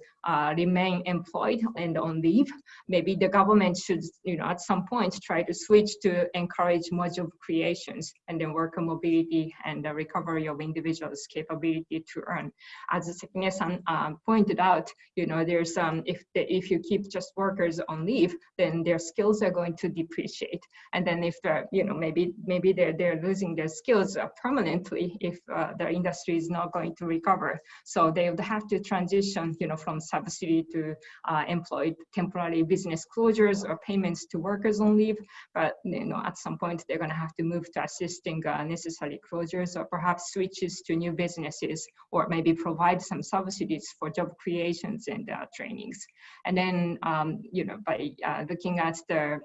remain employed and on leave, maybe the government should, you know, at some point try to switch to encourage more job creations and then worker mobility and the recovery of individuals' capability to earn. As Sekine-san um, pointed out, you know, there's um, if if you keep just workers on leave, then their skills are going to depreciate, and then if the you know maybe maybe they're they're losing their skills uh, permanently if uh, the industry is not going to recover. So they would have to transition, you know, from subsidy to uh, employed temporary business closures or payments to workers on leave. But you know, at some point they're going to have to move to assisting uh, necessary closures or perhaps switches to new businesses or maybe provide some subsidies for job creations and uh, trainings. And then, um, you know, by uh, looking at the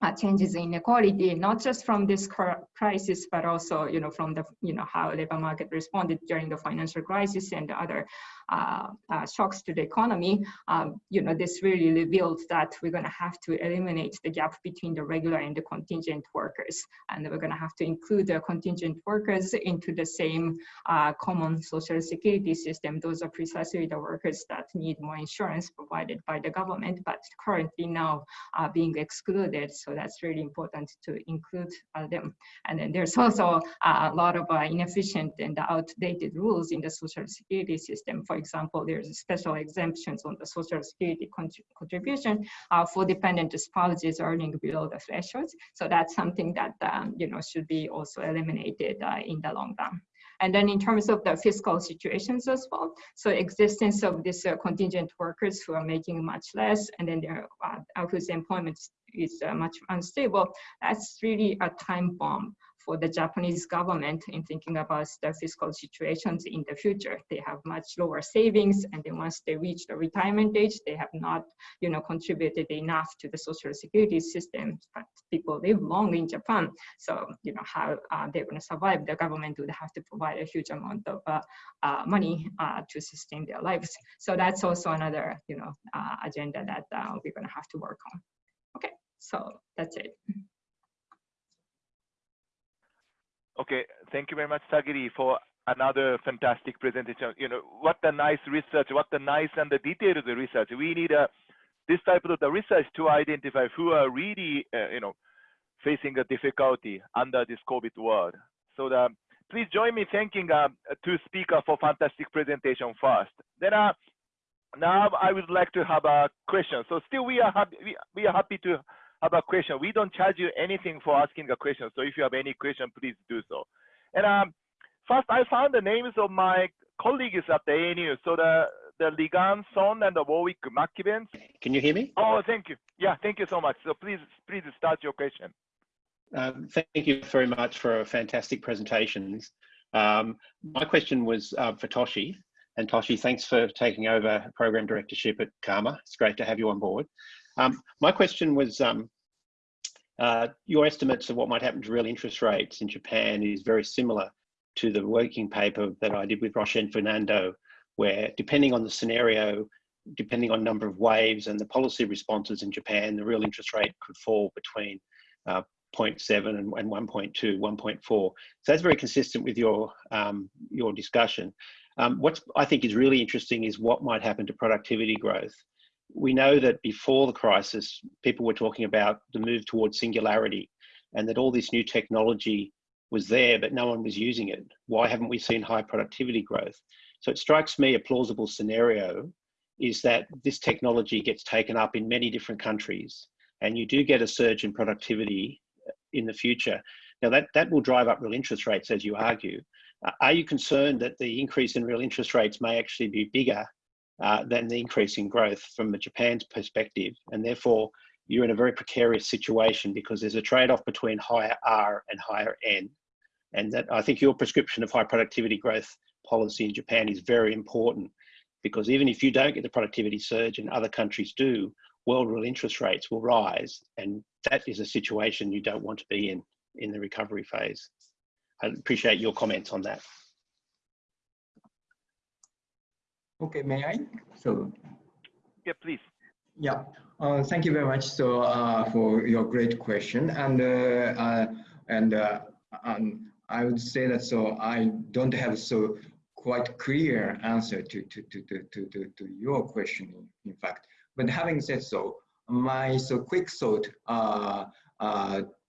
uh, changes in inequality, not just from this crisis, but also, you know, from the, you know, how labor market responded during the financial crisis and other shocks to the economy, um, you know, this really revealed that we're going to have to eliminate the gap between the regular and the contingent workers. And we're going to have to include the contingent workers into the same uh, common social security system. Those are precisely the workers that need more insurance provided by the government, but currently now uh, being excluded. So that's really important to include uh, them. And then there's also a lot of uh, inefficient and outdated rules in the social security system. For example, there's special exemptions on the social security contribution uh, for dependent spouses earning below the thresholds. So that's something that um, you know should be also eliminated uh, in the long run. And then in terms of the fiscal situations as well, so existence of these uh, contingent workers who are making much less and then their uh, whose employment is uh, much unstable, that's really a time bomb for the Japanese government in thinking about their fiscal situations in the future. They have much lower savings, and then once they reach the retirement age, they have not, you know, contributed enough to the social security system. But people live long in Japan, so you know how uh, they're going to survive. The government would have to provide a huge amount of uh, uh, money uh, to sustain their lives. So that's also another, you know, uh, agenda that uh, we're going to have to work on. Okay, so that's it. Okay, thank you very much, Sagiri, for another fantastic presentation. You know, what the nice research, what the nice and the detailed research. We need a, this type of the research to identify who are really, uh, you know, facing a difficulty under this COVID world. So the, please join me thanking uh, two speakers for fantastic presentation first. Then uh, now I would like to have a question. So still we are happy, we, we are happy to have a question. We don't charge you anything for asking a question. So if you have any question, please do so. And um, first, I found the names of my colleagues at the ANU. So the the Ligang Song and the Warwick McKibbin. Can you hear me? Oh, thank you. Yeah, thank you so much. So please, please start your question. Um, thank you very much for a fantastic presentations. Um, my question was uh, for Toshi. And Toshi, thanks for taking over program directorship at CAMA. It's great to have you on board. Um, my question was, um, uh, your estimates of what might happen to real interest rates in Japan is very similar to the working paper that I did with Roshan Fernando, where depending on the scenario, depending on number of waves and the policy responses in Japan, the real interest rate could fall between uh, 0.7 and, and 1.2, 1.4. So that's very consistent with your, um, your discussion. Um, what I think is really interesting is what might happen to productivity growth. We know that before the crisis, people were talking about the move towards singularity and that all this new technology was there, but no one was using it. Why haven't we seen high productivity growth? So it strikes me a plausible scenario is that this technology gets taken up in many different countries and you do get a surge in productivity in the future. Now that, that will drive up real interest rates, as you argue. Are you concerned that the increase in real interest rates may actually be bigger uh, than the increase in growth from Japan's perspective? And therefore, you're in a very precarious situation because there's a trade-off between higher R and higher N. And that I think your prescription of high productivity growth policy in Japan is very important because even if you don't get the productivity surge and other countries do, world real interest rates will rise. And that is a situation you don't want to be in in the recovery phase. I appreciate your comments on that. Okay, may I? So, yeah, please. Yeah, uh, thank you very much. So uh, for your great question, and uh, uh and uh, um, I would say that so I don't have so quite clear answer to to to to to, to your question. In fact, but having said so, my so quick thought uh,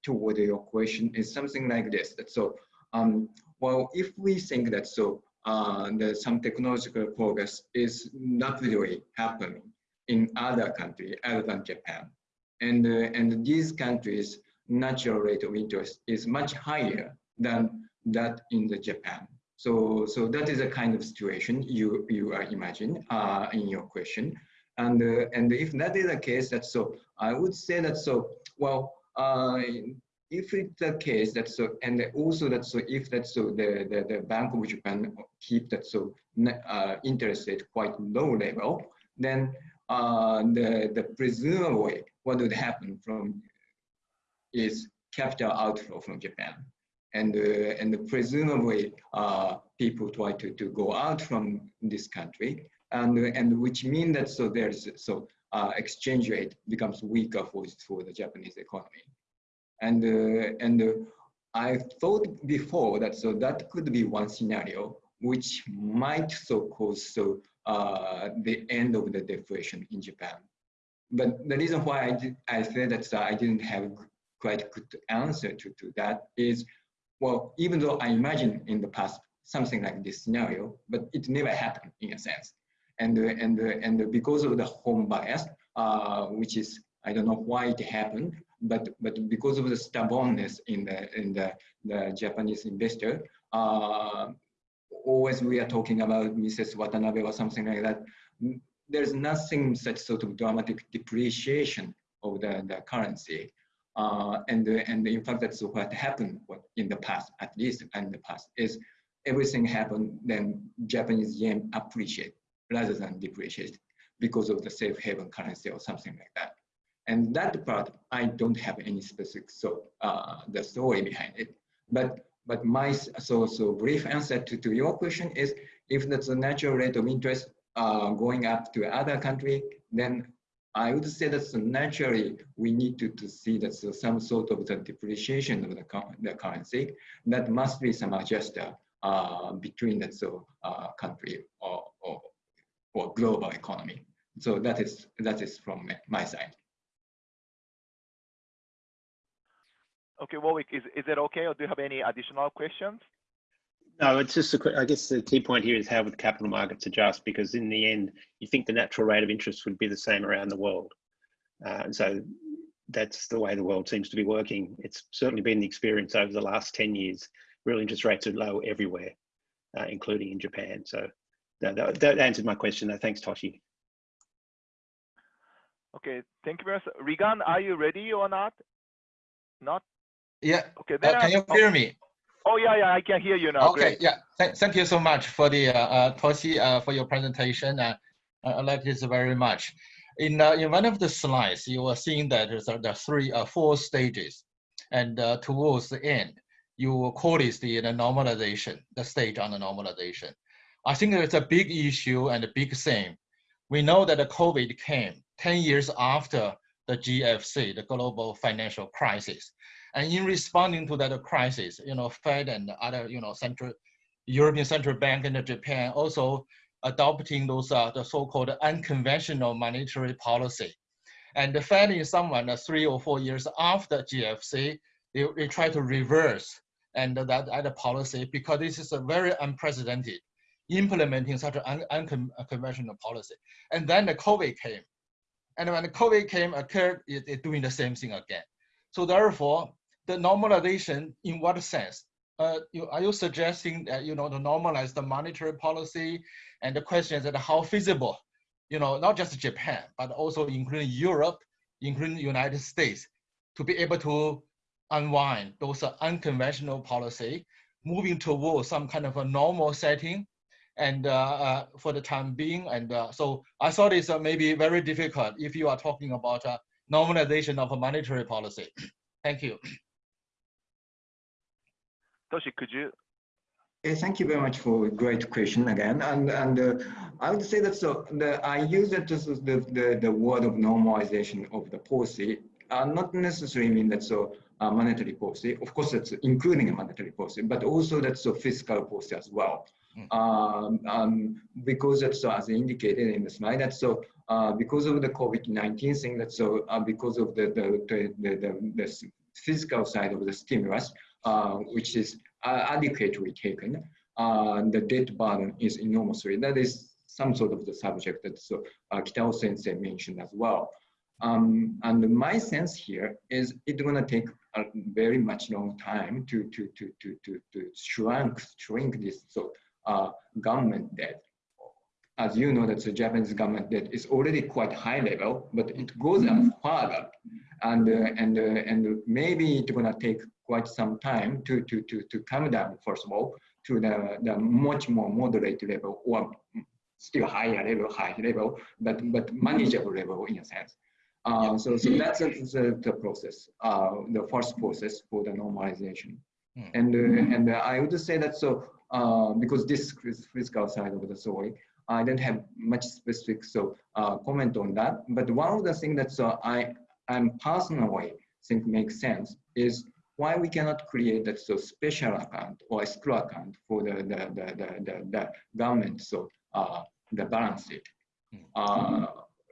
toward your question is something like this. That so um, well, if we think that so uh, some technological progress is rapidly happening in other countries other than Japan, and uh, and these countries' natural rate of interest is much higher than that in the Japan. So so that is a kind of situation you you uh, imagine uh, in your question, and uh, and if that is the case, that's so I would say that so well. If it's the case that so and also that so if that so the, the, the Bank of Japan keep that so uh, interest rate quite low level, then uh, the the presumably what would happen from is capital outflow from Japan, and uh, and presumably uh, people try to, to go out from this country, and and which mean that so there's so uh, exchange rate becomes weaker for for the Japanese economy. And, uh, and uh, I thought before that so that could be one scenario which might so cause so uh, the end of the deflation in Japan. But the reason why I, did, I said that I didn't have quite good answer to, to that is, well, even though I imagine in the past something like this scenario, but it never happened in a sense. And, and, and because of the home bias, uh, which is, I don't know why it happened, but but because of the stubbornness in the in the, the Japanese investor, uh, always we are talking about Mrs. Watanabe or something like that. There's nothing such sort of dramatic depreciation of the, the currency. uh, and and in fact that's what happened in the past, at least in the past, is everything happened, then Japanese yen appreciate rather than depreciate because of the safe haven currency or something like that. And that part, I don't have any specific so uh, the story behind it. But but my so so brief answer to, to your question is if that's a natural rate of interest uh, going up to other country, then I would say that naturally we need to, to see that some sort of the depreciation of the, the currency that must be some adjuster uh, between that so uh, country or, or, or global economy. So that is that is from my side. Okay, Warwick, is, is it okay or do you have any additional questions? No, it's just a, I guess the key point here is how would capital markets adjust? Because in the end, you think the natural rate of interest would be the same around the world. Uh, and so that's the way the world seems to be working. It's certainly been the experience over the last 10 years. Real interest rates are low everywhere, uh, including in Japan. So that, that, that answered my question. Though. Thanks, Toshi. Okay, thank you very much. Regan, are you ready or not? Not? Yeah. Okay. Uh, can you hear me? Oh yeah, yeah, I can hear you now. Okay. Great. Yeah. Th thank you so much for the uh, uh, Toshi uh, for your presentation. Uh, I like this very much. In uh, in one of the slides, you were seeing that there's uh, the three uh, four stages, and uh, towards the end, you call it the, the normalization, the stage on the normalization. I think it's a big issue and a big thing. We know that the COVID came 10 years after the GFC, the global financial crisis. And in responding to that crisis, you know, Fed and other, you know, central European Central Bank and Japan also adopting those uh, the so-called unconventional monetary policy. And the Fed in someone uh, three or four years after GFC, they, they try to reverse and that other policy because this is a very unprecedented implementing such an unconventional policy. And then the COVID came. And when the COVID came, occurred, it, it doing the same thing again. So therefore, the normalization in what sense? Uh, you, are you suggesting that you know to normalize the monetary policy and the question is that how feasible, you know, not just Japan but also including Europe, including the United States, to be able to unwind those unconventional policy, moving towards some kind of a normal setting, and uh, uh, for the time being. And uh, so I thought it's uh, maybe very difficult if you are talking about uh, normalization of a monetary policy. Thank you. Toshi, could you? Yeah, thank you very much for a great question again. And and uh, I would say that so the I use that as the, the the word of normalization of the policy, uh, not necessarily mean that so uh, monetary policy. Of course, that's including a monetary policy, but also that's a fiscal policy as well. Mm. Um, um, because that's so, as indicated in the slide, that's so uh, because of the COVID-19 thing, that's so uh, because of the the, the the, the, the physical side of the stimulus, uh, which is uh, adequately taken, uh, the debt burden is enormously. That is some sort of the subject that so uh, Kitao Sensei mentioned as well. Um, and my sense here is it's gonna take a very much long time to to to to to, to shrink shrink this so uh, government debt. As you know, that the Japanese government debt is already quite high level, but it goes up further, and uh, and uh, and maybe it's gonna take quite some time to, to, to, to come down, first of all, to the, the much more moderate level or still higher level, high level, but, but manageable level in a sense. Uh, so, so that's the, the process, uh, the first process for the normalization. Mm. And, uh, and I would say that so, uh, because this is physical side of the story, I don't have much specific so uh, comment on that. But one of the things that so I am personally think makes sense is why we cannot create that so special account or escrow account for the the the the, the, the government so uh, the balance sheet. Hmm. Uh,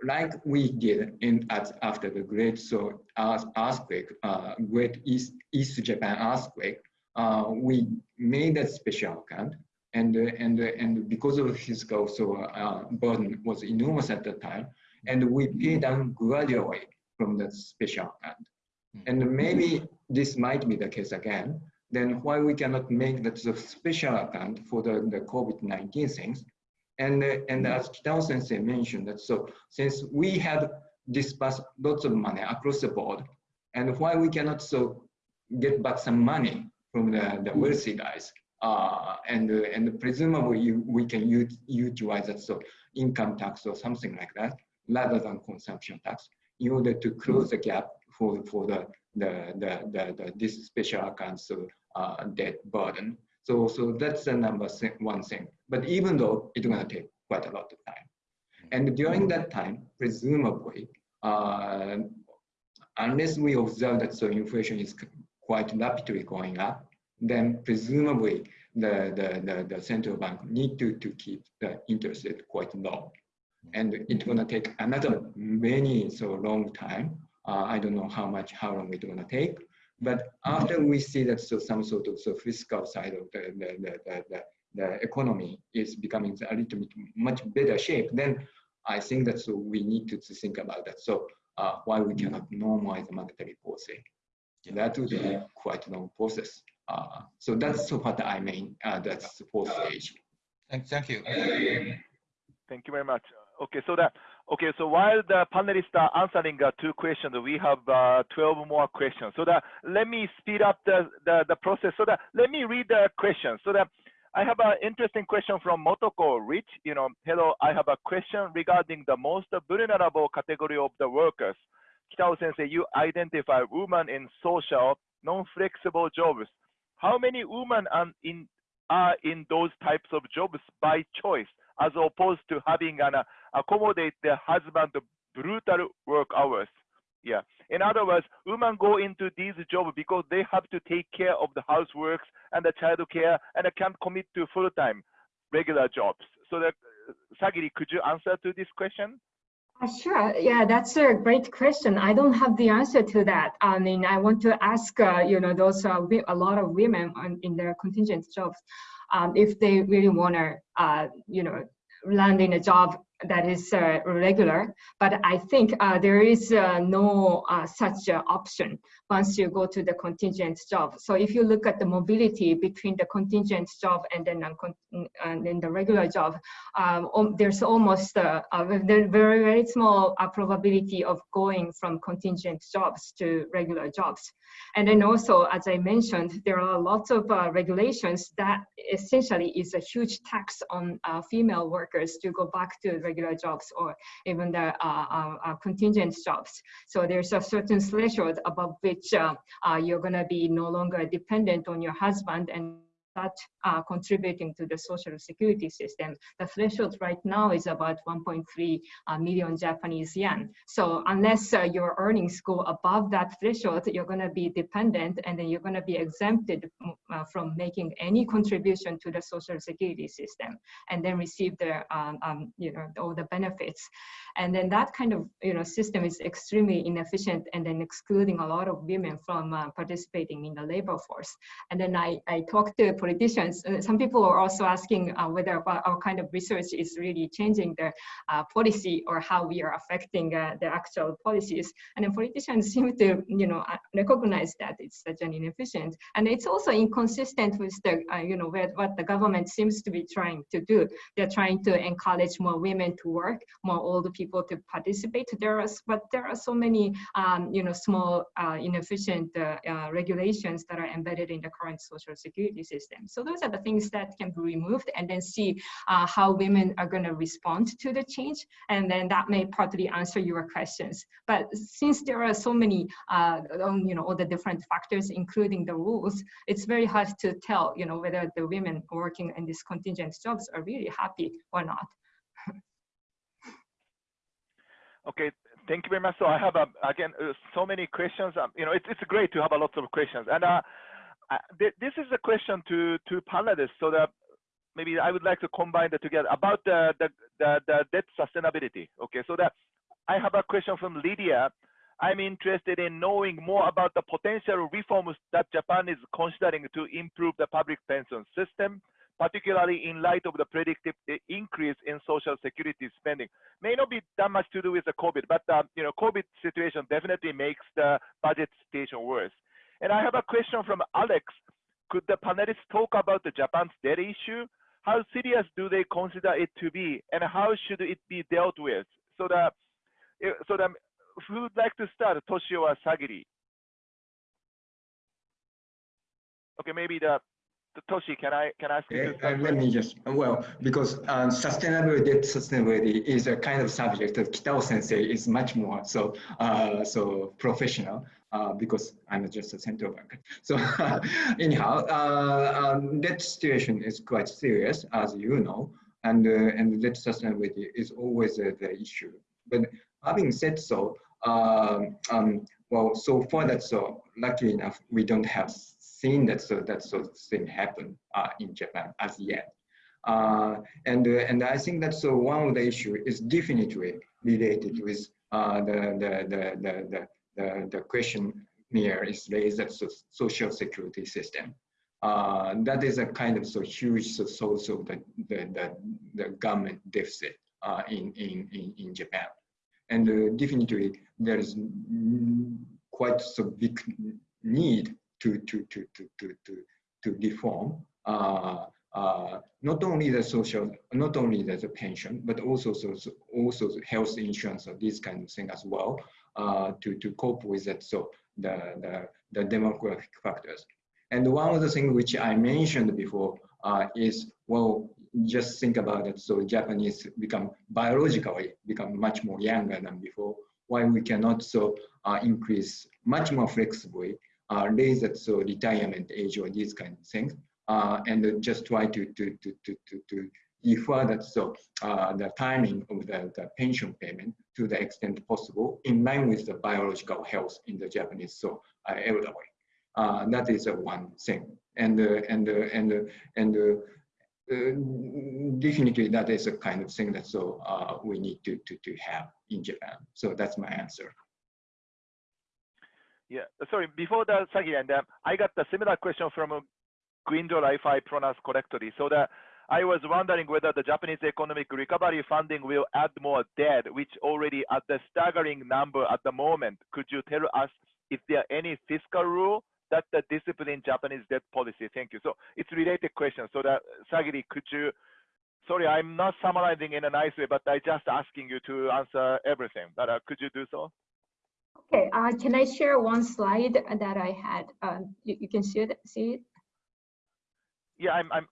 like we did in at after the great so earthquake, uh, great East East Japan earthquake, uh, we made that special account, and uh, and and because of fiscal so uh, burden was enormous at the time, and we paid down gradually from that special account. And maybe this might be the case again, then why we cannot make that the special account for the, the COVID-19 things. And, uh, and as Kitao sensei mentioned that so since we had dispersed lots of money across the board And why we cannot so get back some money from the, the wealthy guys, uh, and uh, and presumably you, we can utilize that so income tax or something like that rather than consumption tax in order to close the gap for for the the the, the, the this special accounts uh, debt burden. So so that's the number one thing. But even though it's gonna take quite a lot of time, and during that time, presumably, uh, unless we observe that so inflation is quite rapidly going up, then presumably the, the, the, the, central bank need to, to keep the interest rate quite low. And it's gonna take another many so long time. Uh, I don't know how much, how long it's gonna take. But after we see that so some sort of so fiscal side of the, the, the, the, the, the economy is becoming a little bit much better shape, then I think that so we need to, to think about that. So uh, why we cannot normalize the monetary policy. That would be quite a long process. Uh, so that's what I mean. Uh, that's the fourth stage. Thank, thank you. Thank you very much. Okay, so that okay. So while the panelists are answering uh, two questions, we have uh, 12 more questions. So that let me speed up the, the the process. So that let me read the questions. So that I have an interesting question from Motoko Rich. You know, hello. I have a question regarding the most vulnerable category of the workers. Kitao Sensei, you identify women in social, non-flexible jobs. How many women are in, are in those types of jobs by choice, as opposed to having an uh, accommodate their husband brutal work hours? Yeah. In other words, women go into these jobs because they have to take care of the housework and the child care and they can't commit to full-time regular jobs. So that, Sagiri, could you answer to this question? Uh, sure. Yeah, that's a great question. I don't have the answer to that. I mean, I want to ask, uh, you know, those uh, a lot of women on, in their contingent jobs, um, if they really want to, uh, you know, land in a job that is uh, regular. But I think uh, there is uh, no uh, such option once you go to the contingent job. So if you look at the mobility between the contingent job and then, and then the regular job, um, there's almost a, a, very, very small uh, probability of going from contingent jobs to regular jobs. And then also, as I mentioned, there are lots of uh, regulations that essentially is a huge tax on uh, female workers to go back to regular jobs or even the uh, uh, uh contingent jobs. So there's a certain threshold above which you're going to be no longer dependent on your husband and start uh, contributing to the social security system. The threshold right now is about 1.3 uh, million Japanese yen. So unless uh, your earnings go above that threshold, you're going to be dependent and then you're going to be exempted mm, uh, from making any contribution to the social security system and then receive the, um, um, you know, all the benefits. And then that kind of, you know, system is extremely inefficient and then excluding a lot of women from uh, participating in the labor force. And then I, I talked to politicians. Uh, some people are also asking uh, whether our kind of research is really changing the uh, policy or how we are affecting the actual policies. And then politicians seem to, you know, recognize that it's such an inefficient. And it's also inconsistent with the, you know, what the government seems to be trying to do. They're trying to encourage more women to work, more older people people to participate. There are, but there are so many, um, you know, small uh, inefficient uh, uh, regulations that are embedded in the current social security system. So those are the things that can be removed and then see uh, how women are going to respond to the change. And then that may partly answer your questions. But since there are so many, uh, um, you know, all the different factors, including the rules, it's very hard to tell, you know, whether the women working in these contingent jobs are really happy or not. Okay, thank you very much. So I have, um, again, uh, so many questions. Um, you know, it's, it's great to have a lot of questions. And uh, th this is a question to, to panelists so that maybe I would like to combine that together about the, the, the, the debt sustainability. Okay, so that I have a question from Lydia. I'm interested in knowing more about the potential reforms that Japan is considering to improve the public pension system particularly in light of the predicted increase in social security spending. May not be that much to do with the COVID, but uh, you know, COVID situation definitely makes the budget situation worse. And I have a question from Alex. Could the panelists talk about the Japan's debt issue? How serious do they consider it to be, and how should it be dealt with? So that, eh, so that, who would like to start? Toshio or Sagiri? Okay, maybe the Toshi, can I can I ask you? Uh, let me just, well, because uh, sustainable debt sustainability is a kind of subject that Kitao sensei is much more so uh, so professional uh, because I'm just a central banker. So anyhow, uh, um, that situation is quite serious, as you know, and uh, and debt sustainability is always uh, the issue. But having said so, um, um, well, so far that's so lucky enough, we don't have seen that so that sort of thing happen uh, in Japan as yet. Uh, and uh, and I think that's one of the issue is definitely related with the, the, the, the, the, question here is raised that so social security system. Uh, that is a kind of so huge so source of the, the, the, the government deficit uh, in, in, in, Japan. And uh, definitely there is quite so big need to, to, to, to, to, to, to uh, uh, not only the social, not only the, the pension, but also so, so also health insurance or this kind of thing as well uh, to, to cope with that. So the, the, the demographic factors. And one of the things which I mentioned before uh, is, well, just think about it. So Japanese become biologically become much more younger than before. Why we cannot so uh, increase much more flexibly, raise that so retirement age or these kind of things, uh, and just try to to to to to, to defer that so uh, the timing of the, the pension payment to the extent possible in line with the biological health in the Japanese so uh, elderly. Uh, that is uh, one thing, and uh, and uh, and uh, and uh, uh, definitely that is a kind of thing that so uh, we need to, to to have in Japan. So that's my answer. Yeah, sorry, before that, Sagi, and um, I got a similar question from uh, if I pronounce correctly. So that I was wondering whether the Japanese economic recovery funding will add more debt, which already at the staggering number at the moment. Could you tell us if there are any fiscal rule that the discipline Japanese debt policy? Thank you. So it's related question. So that Sagiri, could you? Sorry, I'm not summarizing in a nice way, but I just asking you to answer everything. But uh, could you do so? Okay, uh, can I share one slide that I had? Um, you, you can see it. See it. Yeah, I'm. I'm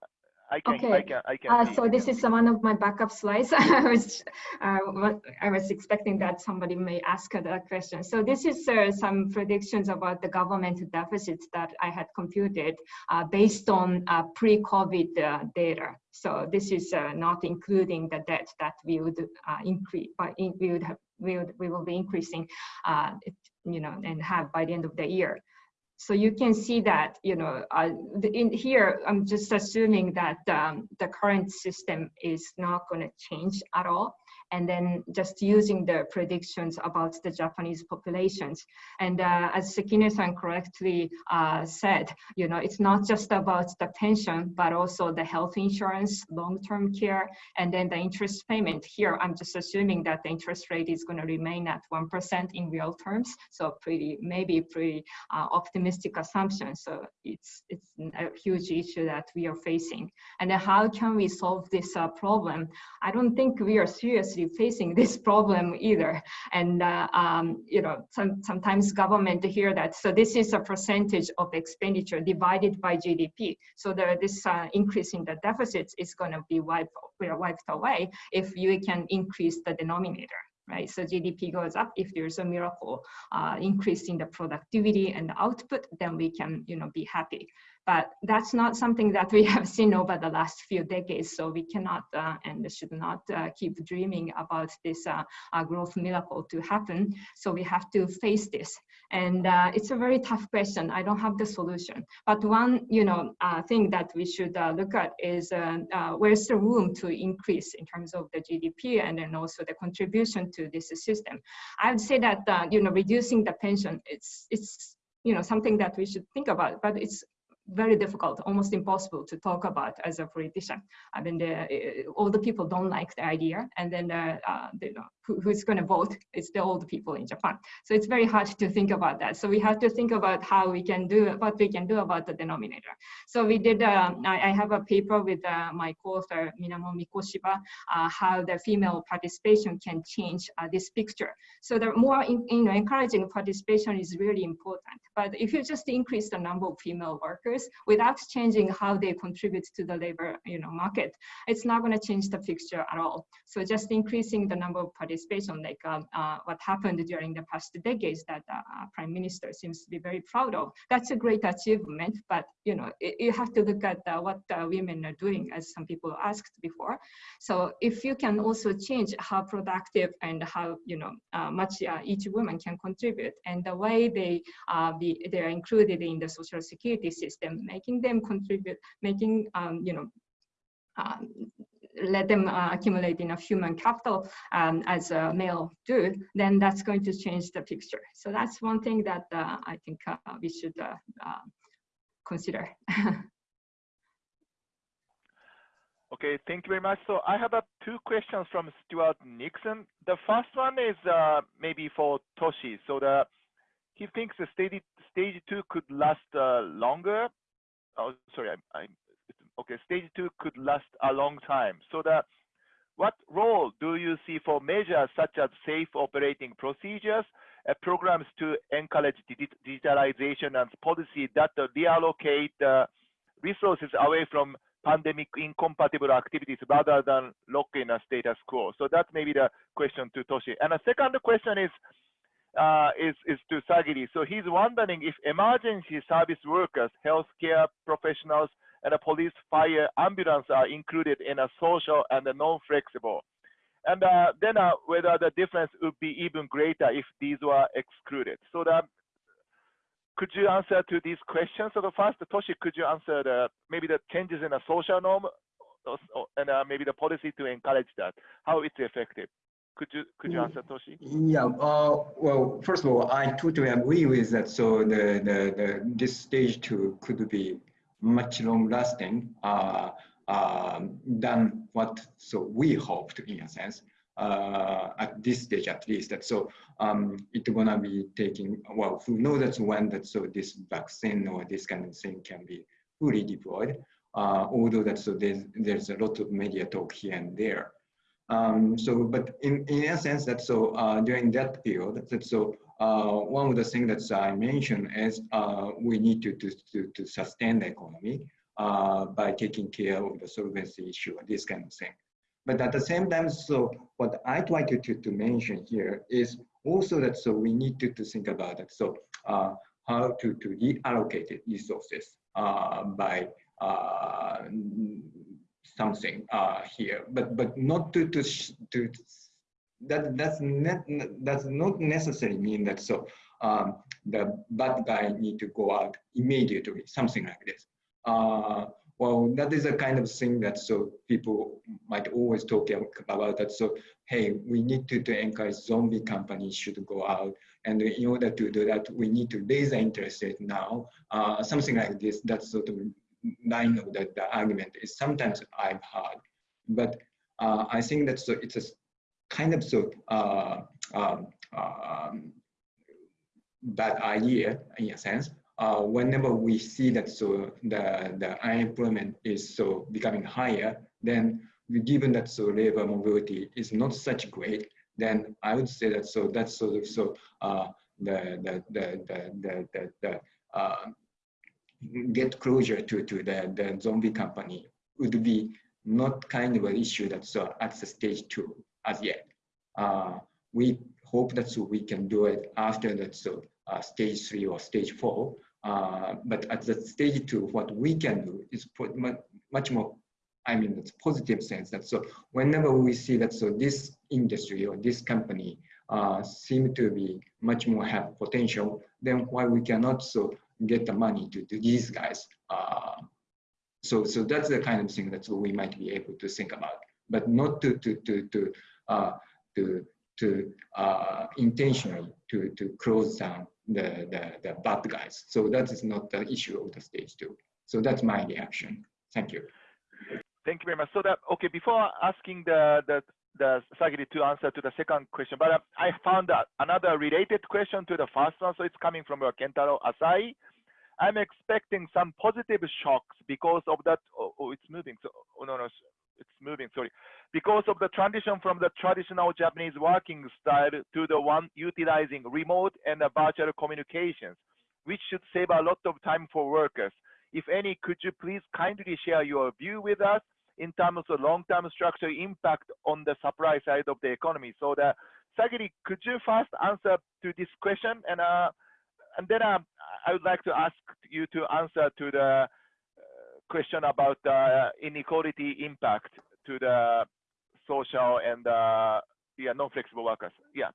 I can. I Okay. can. I can. Uh, so I this is one of my backup slides. I was, uh, I was expecting that somebody may ask that question. So this is uh, some predictions about the government deficits that I had computed uh, based on uh, pre-COVID uh, data. So this is uh, not including the debt that we would uh, increase, we would have, we would, we will be increasing, uh, you know, and have by the end of the year. So you can see that, you know, uh, in here, I'm just assuming that um, the current system is not going to change at all. And then just using the predictions about the Japanese populations. And uh, as Sekine-san correctly uh, said, you know, it's not just about the pension, but also the health insurance, long-term care, and then the interest payment. Here, I'm just assuming that the interest rate is going to remain at 1% in real terms. So pretty, maybe pretty uh, optimistic assumption. So it's it's a huge issue that we are facing. And then how can we solve this uh, problem? I don't think we are seriously facing this problem either. And uh, um, you know, some, sometimes government hear that. So this is a percentage of expenditure divided by GDP. So the, this uh, increase in the deficits is going to be wiped, wiped away if you can increase the denominator right? So GDP goes up. If there's a miracle uh, increase in the productivity and the output, then we can, you know, be happy. But that's not something that we have seen over the last few decades. So we cannot uh, and should not uh, keep dreaming about this uh, uh, growth miracle to happen. So we have to face this. And uh, it's a very tough question. I don't have the solution. But one, you know, uh, thing that we should look at is where's the room to increase in terms of the GDP and then also the contribution to this system. I would say that, you know, reducing the pension, it's, it's, you know, something that we should think about, but it's very difficult, almost impossible to talk about as a politician. I mean, the, uh, all the people don't like the idea, and then uh, uh, know, who, who's going to vote? It's the old people in Japan. So it's very hard to think about that. So we have to think about how we can do what we can do about the denominator. So we did. Uh, I, I have a paper with uh, my co-author Minamo Mikoshiba, uh, how the female participation can change uh, this picture. So the more in, you know, encouraging participation is really important. But if you just increase the number of female workers without changing how they contribute to the labor you know, market, it's not going to change the picture at all. So just increasing the number of participation, like um, uh, what happened during the past decades that uh, Prime Minister seems to be very proud of, that's a great achievement. But you know, it, you have to look at uh, what women are doing, as some people asked before. So if you can also change how productive and how you know uh, much uh, each woman can contribute, and the way they uh, be they are included in the social security system, making them contribute, making um, you know. Um, let them uh, accumulate enough human capital um, as a male do, then that's going to change the picture. So that's one thing that uh, I think uh, we should consider. Okay, thank you very much. So I have uh, two questions from Stuart Nixon. The first one is uh, maybe for Toshi. So the he thinks the stage stage two could last uh, longer. Oh, sorry, I, I, okay, stage two could last a long time. So the what role do you see for measures such as safe operating procedures, uh, programs to encourage digitalization and policy that reallocate uh, resources away from pandemic incompatible activities rather than lock in a status quo? So that may be the question to Toshi. And the second question is, uh, is, is to Sagiri. So he's wondering if emergency service workers, healthcare professionals, and a police, fire, ambulance are included in a social and a non-flexible. And uh, then uh, whether the difference would be even greater if these were excluded. So the could you answer to these questions? So the first, Toshi, could you answer the maybe the changes in the social norm and uh, maybe the policy to encourage that, how it's effective? Could you could you answer, Toshi? Yeah. Uh, well, first of all, I totally agree with that. So the the, the this stage two could be much long lasting uh, uh, than what so we hoped in a sense uh, at this stage at least. That so um, it's gonna be taking well, who knows that when that so this vaccine or this kind of thing can be fully deployed. Uh, although that so there's there's a lot of media talk here and there. Um, so, but in in a sense that so uh, during that period, that so one of the things that I mentioned is uh, we need to, to, to, to sustain the economy uh, by taking care of the solvency issue, this kind of thing. But at the same time, so what I try to, to, to mention here is also that so we need to, to think about it. So uh, how to, to reallocate resources uh, by uh, something uh, here, but but not to to to that that's not does not necessarily mean that so um, the bad guy need to go out immediately, something like this. Uh, well, that is a kind of thing that so people might always talk about that. So, hey, we need to, to encourage zombie companies should go out. And in order to do that, we need to raise the interest rate now. Uh, something like this, that sort of line of the, the argument is sometimes I've heard. But uh, I think that so it's a kind of so uh, um, um, bad idea in a sense uh, whenever we see that so the, the unemployment is so becoming higher, then given that so labor mobility is not such great, then I would say that so that's sort of so uh, the the the the the, the, the uh, get closure to to the the zombie company would be not kind of an issue that's so at the stage two as yet. Uh, we hope that so we can do it after that so uh, stage three or stage four uh, but at the stage two, what we can do is put much more, I mean, it's positive sense that so whenever we see that so this industry or this company uh, seem to be much more have potential, then why we cannot so get the money to, to these guys. Uh, so, so that's the kind of thing that so we might be able to think about, but not to to to to to to uh, intentionally to to close down the, the, the bad guys. So that is not the issue of the stage two. So that's my reaction. Thank you. Thank you very much. So that, okay, before asking the, the, the Sagiri to answer to the second question, but uh, I found another related question to the first one. So it's coming from uh, Kentaro Asai. I'm expecting some positive shocks because of that. Oh, oh it's moving. So, oh, no, no, it's moving, sorry. Because of the transition from the traditional Japanese working style to the one utilizing remote and virtual communications. which should save a lot of time for workers. If any, could you please kindly share your view with us in terms of long-term structural impact on the supply side of the economy? So the Sagiri, could you first answer to this question? And, uh, and then uh, I would like to ask you to answer to the question about uh, inequality impact to the social and uh, yeah, non-flexible workers. Yeah.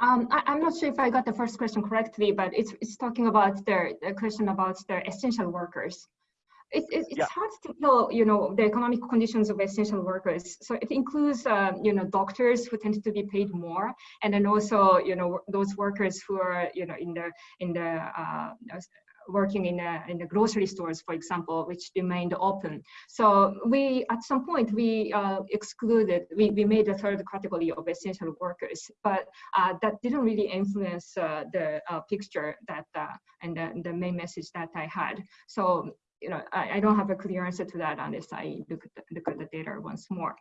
Um, I, am not sure if I got the first question correctly, but it's, it's talking about the, the question about the essential workers. It, it, it's Yeah. hard to tell, you know, the economic conditions of essential workers. So it includes, uh, you know, doctors who tend to be paid more, and then also, you know, those workers who are, you know, in the in the uh, working in the, in the grocery stores, for example, which remained open. So we, at some point, we uh, excluded, we, we made a third category of essential workers, but uh, that didn't really influence uh, the uh, picture that, uh, and the, the main message that I had. So, you know, I, I don't have a clear answer to that unless I look at the, look at the data once more.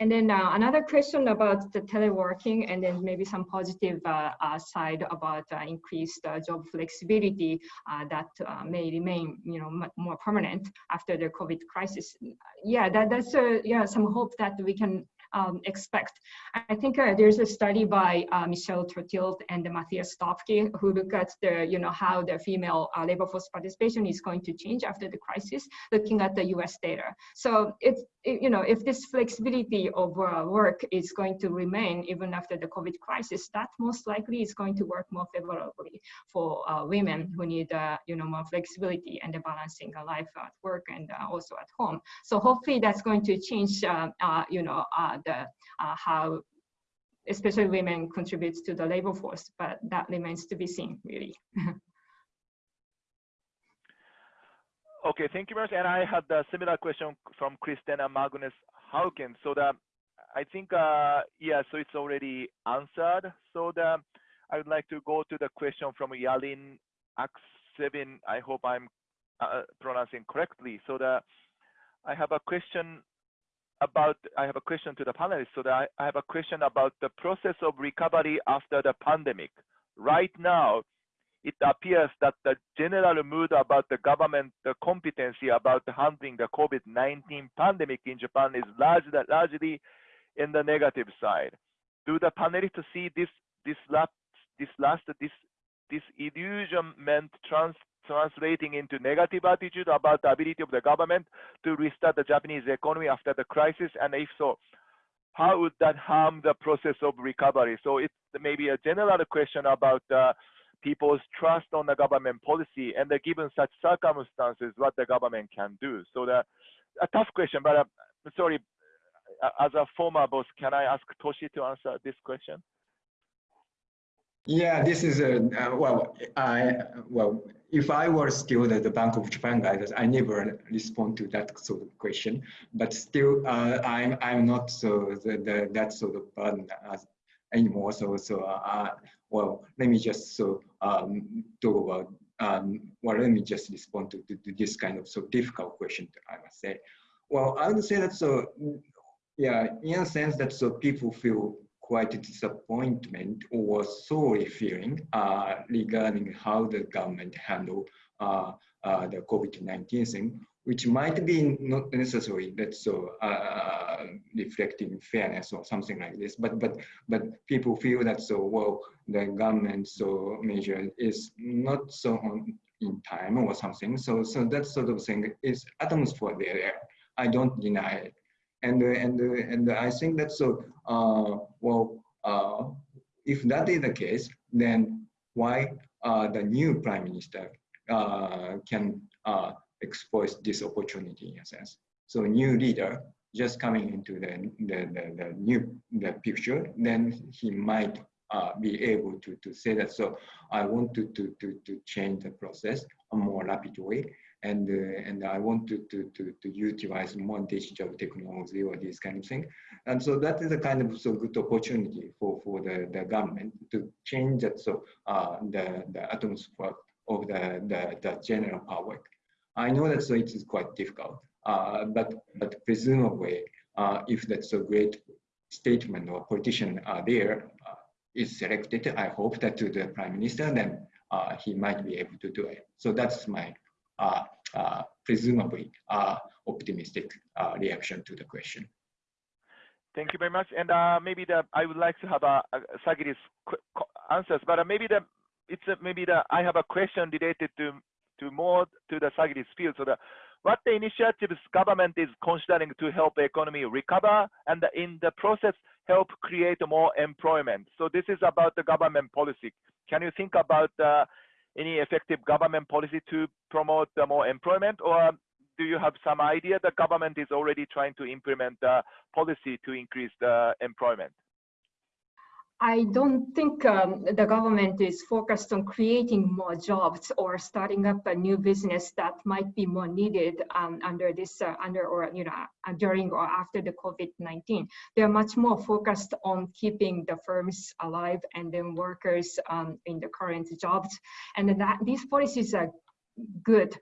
And then uh, another question about the teleworking and then maybe some positive uh, uh, side about uh, increased uh, job flexibility uh, that may remain, you know, more permanent after the COVID crisis. Yeah, that, that's uh, yeah some hope that we can um, expect. I think uh, there's a study by uh, Michèle Tertilt and Matthias Doepke who look at the, you know, how the female uh, labor force participation is going to change after the crisis, looking at the U.S. data. So it- you know, if this flexibility of uh, work is going to remain even after the COVID crisis, that most likely is going to work more favorably for uh, women who need, uh, you know, more flexibility and the balancing life at work and also at home. So hopefully that's going to change, you know, the uh, how especially women contributes to the labor force, but that remains to be seen, really. Okay, thank you very much. And I had a similar question from Christina Magnus Hauken. So the, I think, uh, yeah, so it's already answered. So the, I would like to go to the question from Yalin Aksevin. I hope I'm uh, pronouncing correctly. So the, I have a question about, I have a question to the panelists. So I, I have a question about the process of recovery after the pandemic. Right now, it appears that the general mood about the government the competency about handling the COVID-19 pandemic in Japan is largely, largely in the negative side. Do the panelists see this this last this last this this illusionment trans, translating into negative attitude about the ability of the government to restart the Japanese economy after the crisis? And if so, how would that harm the process of recovery? So it's maybe a general question about uh, people's trust on the government policy and uh, given such circumstances, what the government can do. So the, a tough question, but uh, sorry, uh, as a former boss, can I ask Toshi to answer this question? Yeah, this is a, uh, well, I, well, if I were still the, the Bank of Japan guys, I never respond to that sort of question, but still, uh, I'm, I'm not so, the, the, that sort of burden as anymore. So, so, uh, well, let me just so, um, talk about, um, well, let me just respond to, to, to this kind of so difficult question, I must say. Well, I would say that so, yeah, in a sense that so people feel quite a disappointment or sorry feeling uh, regarding how the government handle uh, uh, the COVID-19 thing, which might be not necessarily that so uh, reflecting fairness or something like this, but but but people feel that so well the government so measure is not so on in time or something. So so that sort of thing is atmosphere there. I don't deny it and uh, and uh, and I think that so uh, well uh, if that is the case, then why uh, the new prime minister uh, can uh, exploit this opportunity in a sense? So new leader just coming into the the, the, the new the picture, then he might uh, be able to, to say that so I want to, to, to, to change the process a more rapid way and uh, and I want to, to to to utilize more digital technology or this kind of thing, and so that is a kind of so good opportunity for for the, the government to change that so uh, the the atmosphere of the, the the general public. I know that so it is quite difficult, uh, but but presumably uh, if that's a great statement or politician uh, there uh, is selected, I hope that to the prime minister then uh, he might be able to do it. So that's my uh, uh, presumably uh, optimistic uh, reaction to the question. Thank you very much. And uh, maybe the I would like to have a, Sagi's answers, but uh, maybe the it's a, maybe the I have a question related to to more to the Sagi's field. So the what the initiatives government is considering to help economy recover and in the process help create more employment. So this is about the government policy. Can you think about uh, any effective government policy to promote uh, more employment or do you have some idea the government is already trying to implement a policy to increase the employment? I don't think um, the government is focused on creating more jobs or starting up a new business that might be more needed um, under this, uh, under or you know uh, during or after the COVID-19. They're much more focused on keeping the firms alive and then workers um, in the current jobs, and that these policies are good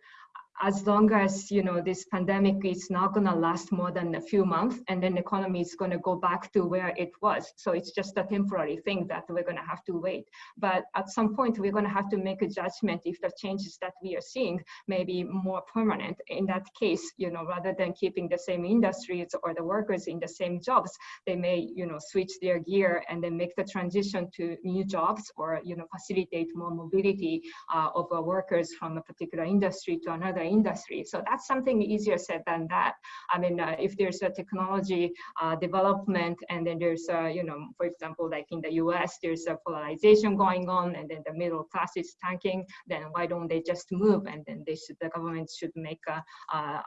as long as you know this pandemic is not going to last more than a few months and then the economy is going to go back to where it was. So it's just a temporary thing that we're going to have to wait. But at some point we're going to have to make a judgment if the changes that we are seeing may be more permanent. In that case you know rather than keeping the same industries or the workers in the same jobs they may you know switch their gear and then make the transition to new jobs or you know facilitate more mobility uh, of uh, workers from a particular industry to another industry. So that's something easier said than that. I mean, uh, if there's a technology uh, development and then there's, a, you know, for example, like in the US, there's a polarization going on and then the middle class is tanking, then why don't they just move? And then they should, the government should make a,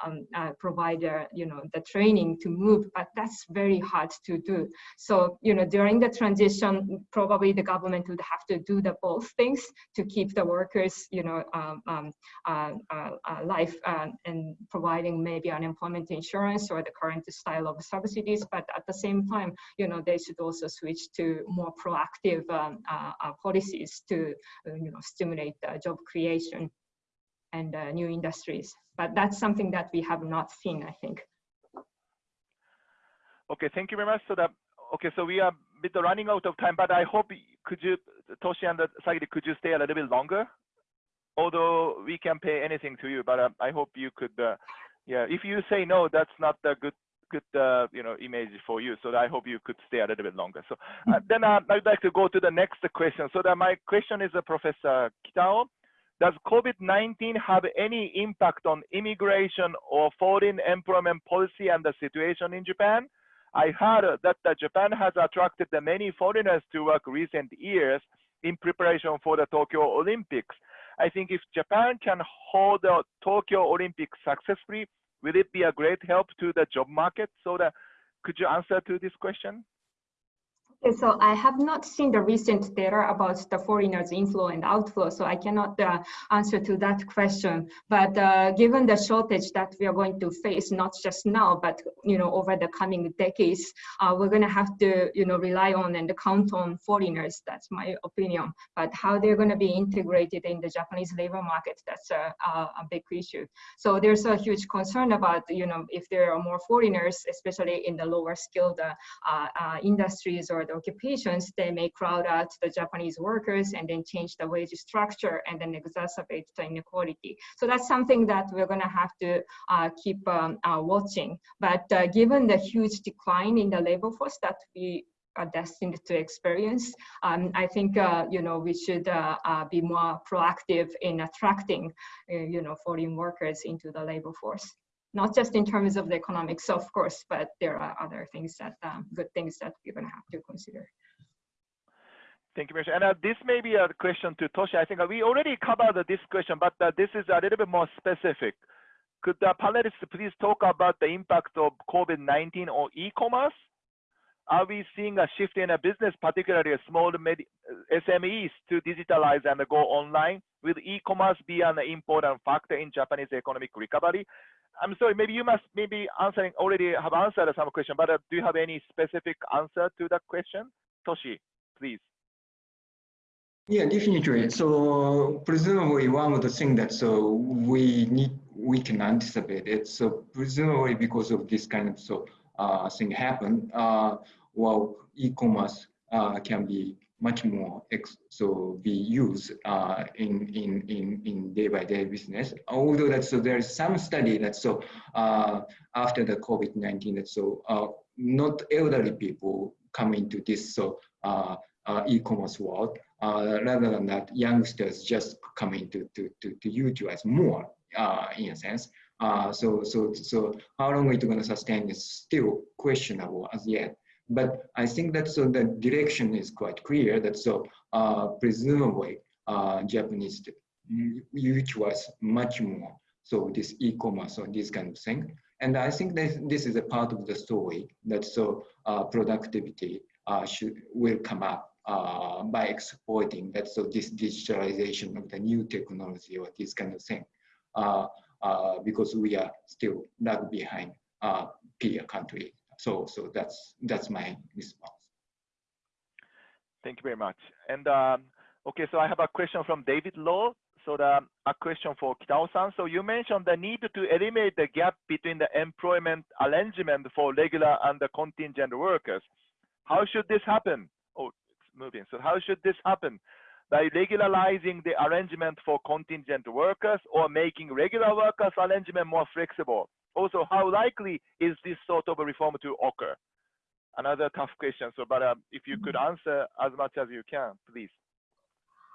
um, provide, a, you know, the training to move, but that's very hard to do. So, you know, during the transition, probably the government would have to do the both things to keep the workers, you know, um, um, uh, uh, uh life uh, and providing maybe unemployment insurance or the current style of subsidies. But at the same time, you know, they should also switch to more proactive um, uh, uh policies to, uh, you know, stimulate job creation and uh, new industries. But that's something that we have not seen, I think. Okay, thank you very much. So that okay, so we are bit running out of time, but I hope could you, Toshi and Sagiri, could you stay a little bit longer? Although we can pay anything to you, but uh, I hope you could, uh, yeah, if you say no, that's not a good, good, uh, you know, image for you. So I hope you could stay a little bit longer. So uh, then uh, I'd like to go to the next question. So that my question is, uh, Professor Kitao, does COVID-19 have any impact on immigration or foreign employment policy and the situation in Japan? I heard that Japan has attracted many foreigners to work recent years in preparation for the Tokyo Olympics. I think if Japan can hold the Tokyo Olympics successfully, will it be a great help to the job market? So that, could you answer to this question? So I have not seen the recent data about the foreigners inflow and outflow, so I cannot uh, answer to that question. But uh, given the shortage that we are going to face, not just now, but you know over the coming decades, uh, we're going to have to you know rely on and count on foreigners. That's my opinion. But how they're going to be integrated in the Japanese labor market, that's a, a, a big issue. So there's a huge concern about you know if there are more foreigners, especially in the lower skilled uh, uh, industries or the occupations, they may crowd out the Japanese workers and then change the wage structure and then exacerbate the inequality. So that's something that we're going to have to uh, keep um, uh, watching. But uh, given the huge decline in the labor force that we are destined to experience. Um, I think uh, you know we should uh, uh, be more proactive in attracting uh, you know foreign workers into the labor force not just in terms of the economics, of course, but there are other things that, um, good things that we're going to have to consider. Thank you, Mr. And uh, this may be a question to Toshi. I think uh, we already covered this question, but uh, this is a little bit more specific. Could the panelists please talk about the impact of COVID-19 on e-commerce? Are we seeing a shift in a business, particularly small SMEs, to digitalize and go online? Will e-commerce be an important factor in Japanese economic recovery? I'm sorry, maybe you must maybe answering already have answered some question, but uh, do you have any specific answer to that question? Toshi, please. Yeah, definitely. So presumably one of the things that so we need we can anticipate it. So presumably because of this kind of so uh, thing happen, uh, well, e-commerce uh, can be much more so be used uh, in, in, in, in day by day business. Although that so there is some study that so uh, after the COVID-19 that so uh, not elderly people come into this so uh, uh, e-commerce world. Uh, rather than that, youngsters just come into to, to, to utilize more in a sense. so so so how long it's going to sustain is still questionable as yet. But I think that so the direction is quite clear that so uh, presumably uh, Japanese was much more. So this e-commerce or this kind of thing. And I think that this is a part of the story that so uh, productivity uh, should will come up uh, by exploiting that so this digitalization of the new technology or this kind of thing. Uh, because we are still lag behind peer country so, so that's that's my response. Thank you very much. And um, okay, so I have a question from David Law. So the, a question for Kitao-san. So you mentioned the need to eliminate the gap between the employment arrangement for regular and the contingent workers. How should this happen? Oh, it's moving. So how should this happen? By regularizing the arrangement for contingent workers or making regular workers arrangement more flexible? Also how likely is this sort of a reform to occur? Another tough question. So, but um, if you could answer as much as you can, please.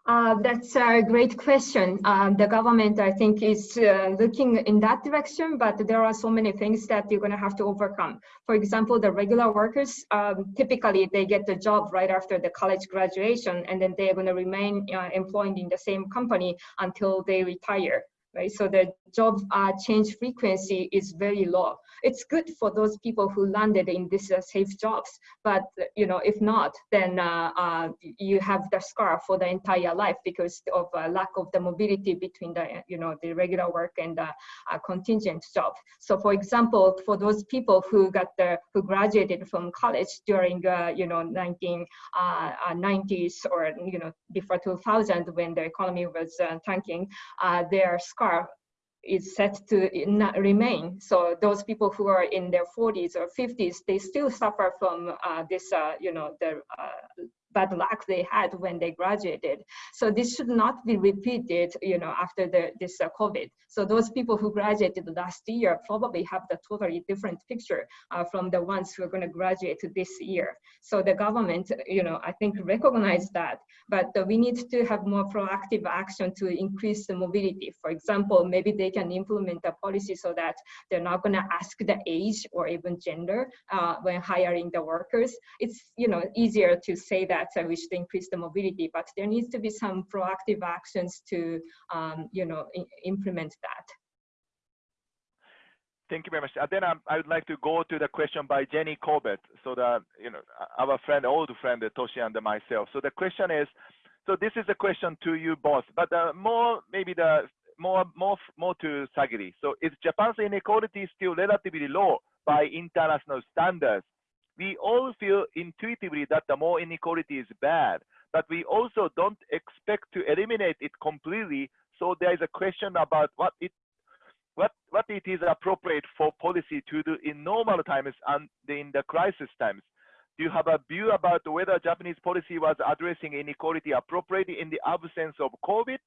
Uh, that's a great question. Um, the government, I think, is uh, looking in that direction, but there are so many things that you're going to have to overcome. For example, the regular workers, um, typically they get the job right after the college graduation, and then they're going to remain uh, employed in the same company until they retire right? So the job uh, change frequency is very low. It's good for those people who landed in these uh, safe jobs, but you know, if not, then uh, uh you have the scar for the entire life because of uh, lack of the mobility between the you know the regular work and the uh, contingent job. So, for example, for those people who got the who graduated from college during you know 1990s or you know before 2000 when the economy was tanking, their scar is set to not remain. So those people who are in their 40s or 50s, they still suffer from uh, this, uh, you know, the uh, bad luck they had when they graduated. So this should not be repeated, you know, after the, this uh, COVID. So those people who graduated last year probably have the totally different picture uh, from the ones who are going to graduate this year. So the government, you know, I think recognize that, but uh, we need to have more proactive action to increase the mobility. For example, maybe they can implement a policy so that they're not going to ask the age or even gender uh, when hiring the workers. It's, you know, easier to say that uh, wish to increase the mobility, but there needs to be some proactive actions to, um, you know, implement that. Thank you very much. And then um, I would like to go to the question by Jenny Corbett. So the, you know, our friend, old friend, Toshi and myself. So the question is, so this is a question to you both, but uh, more, maybe the, more, more, more to Sagiri. So is Japan's inequality still relatively low by international standards? We all feel intuitively that the more inequality is bad, but we also don't expect to eliminate it completely. So there is a question about what it what what it is appropriate for policy to do in normal times and in the crisis times. Do you have a view about whether Japanese policy was addressing inequality appropriately in the absence of COVID?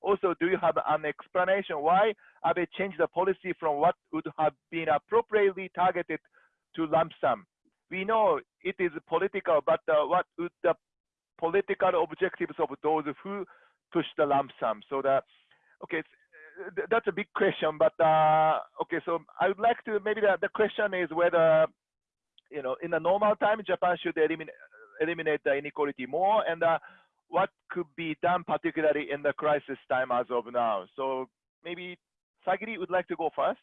Also, do you have an explanation why Abe changed the policy from what would have been appropriately targeted to lump sum? We know it is political, but uh, what would the political objectives of those who push the lump sum? So that, okay, that's a big question, but uh, okay, so I would like to, maybe the, the question is whether, you know, in a normal time, Japan should eliminate, eliminate the inequality more and uh, what could be done particularly in the crisis time as of now. So maybe Sagiri would like to go first.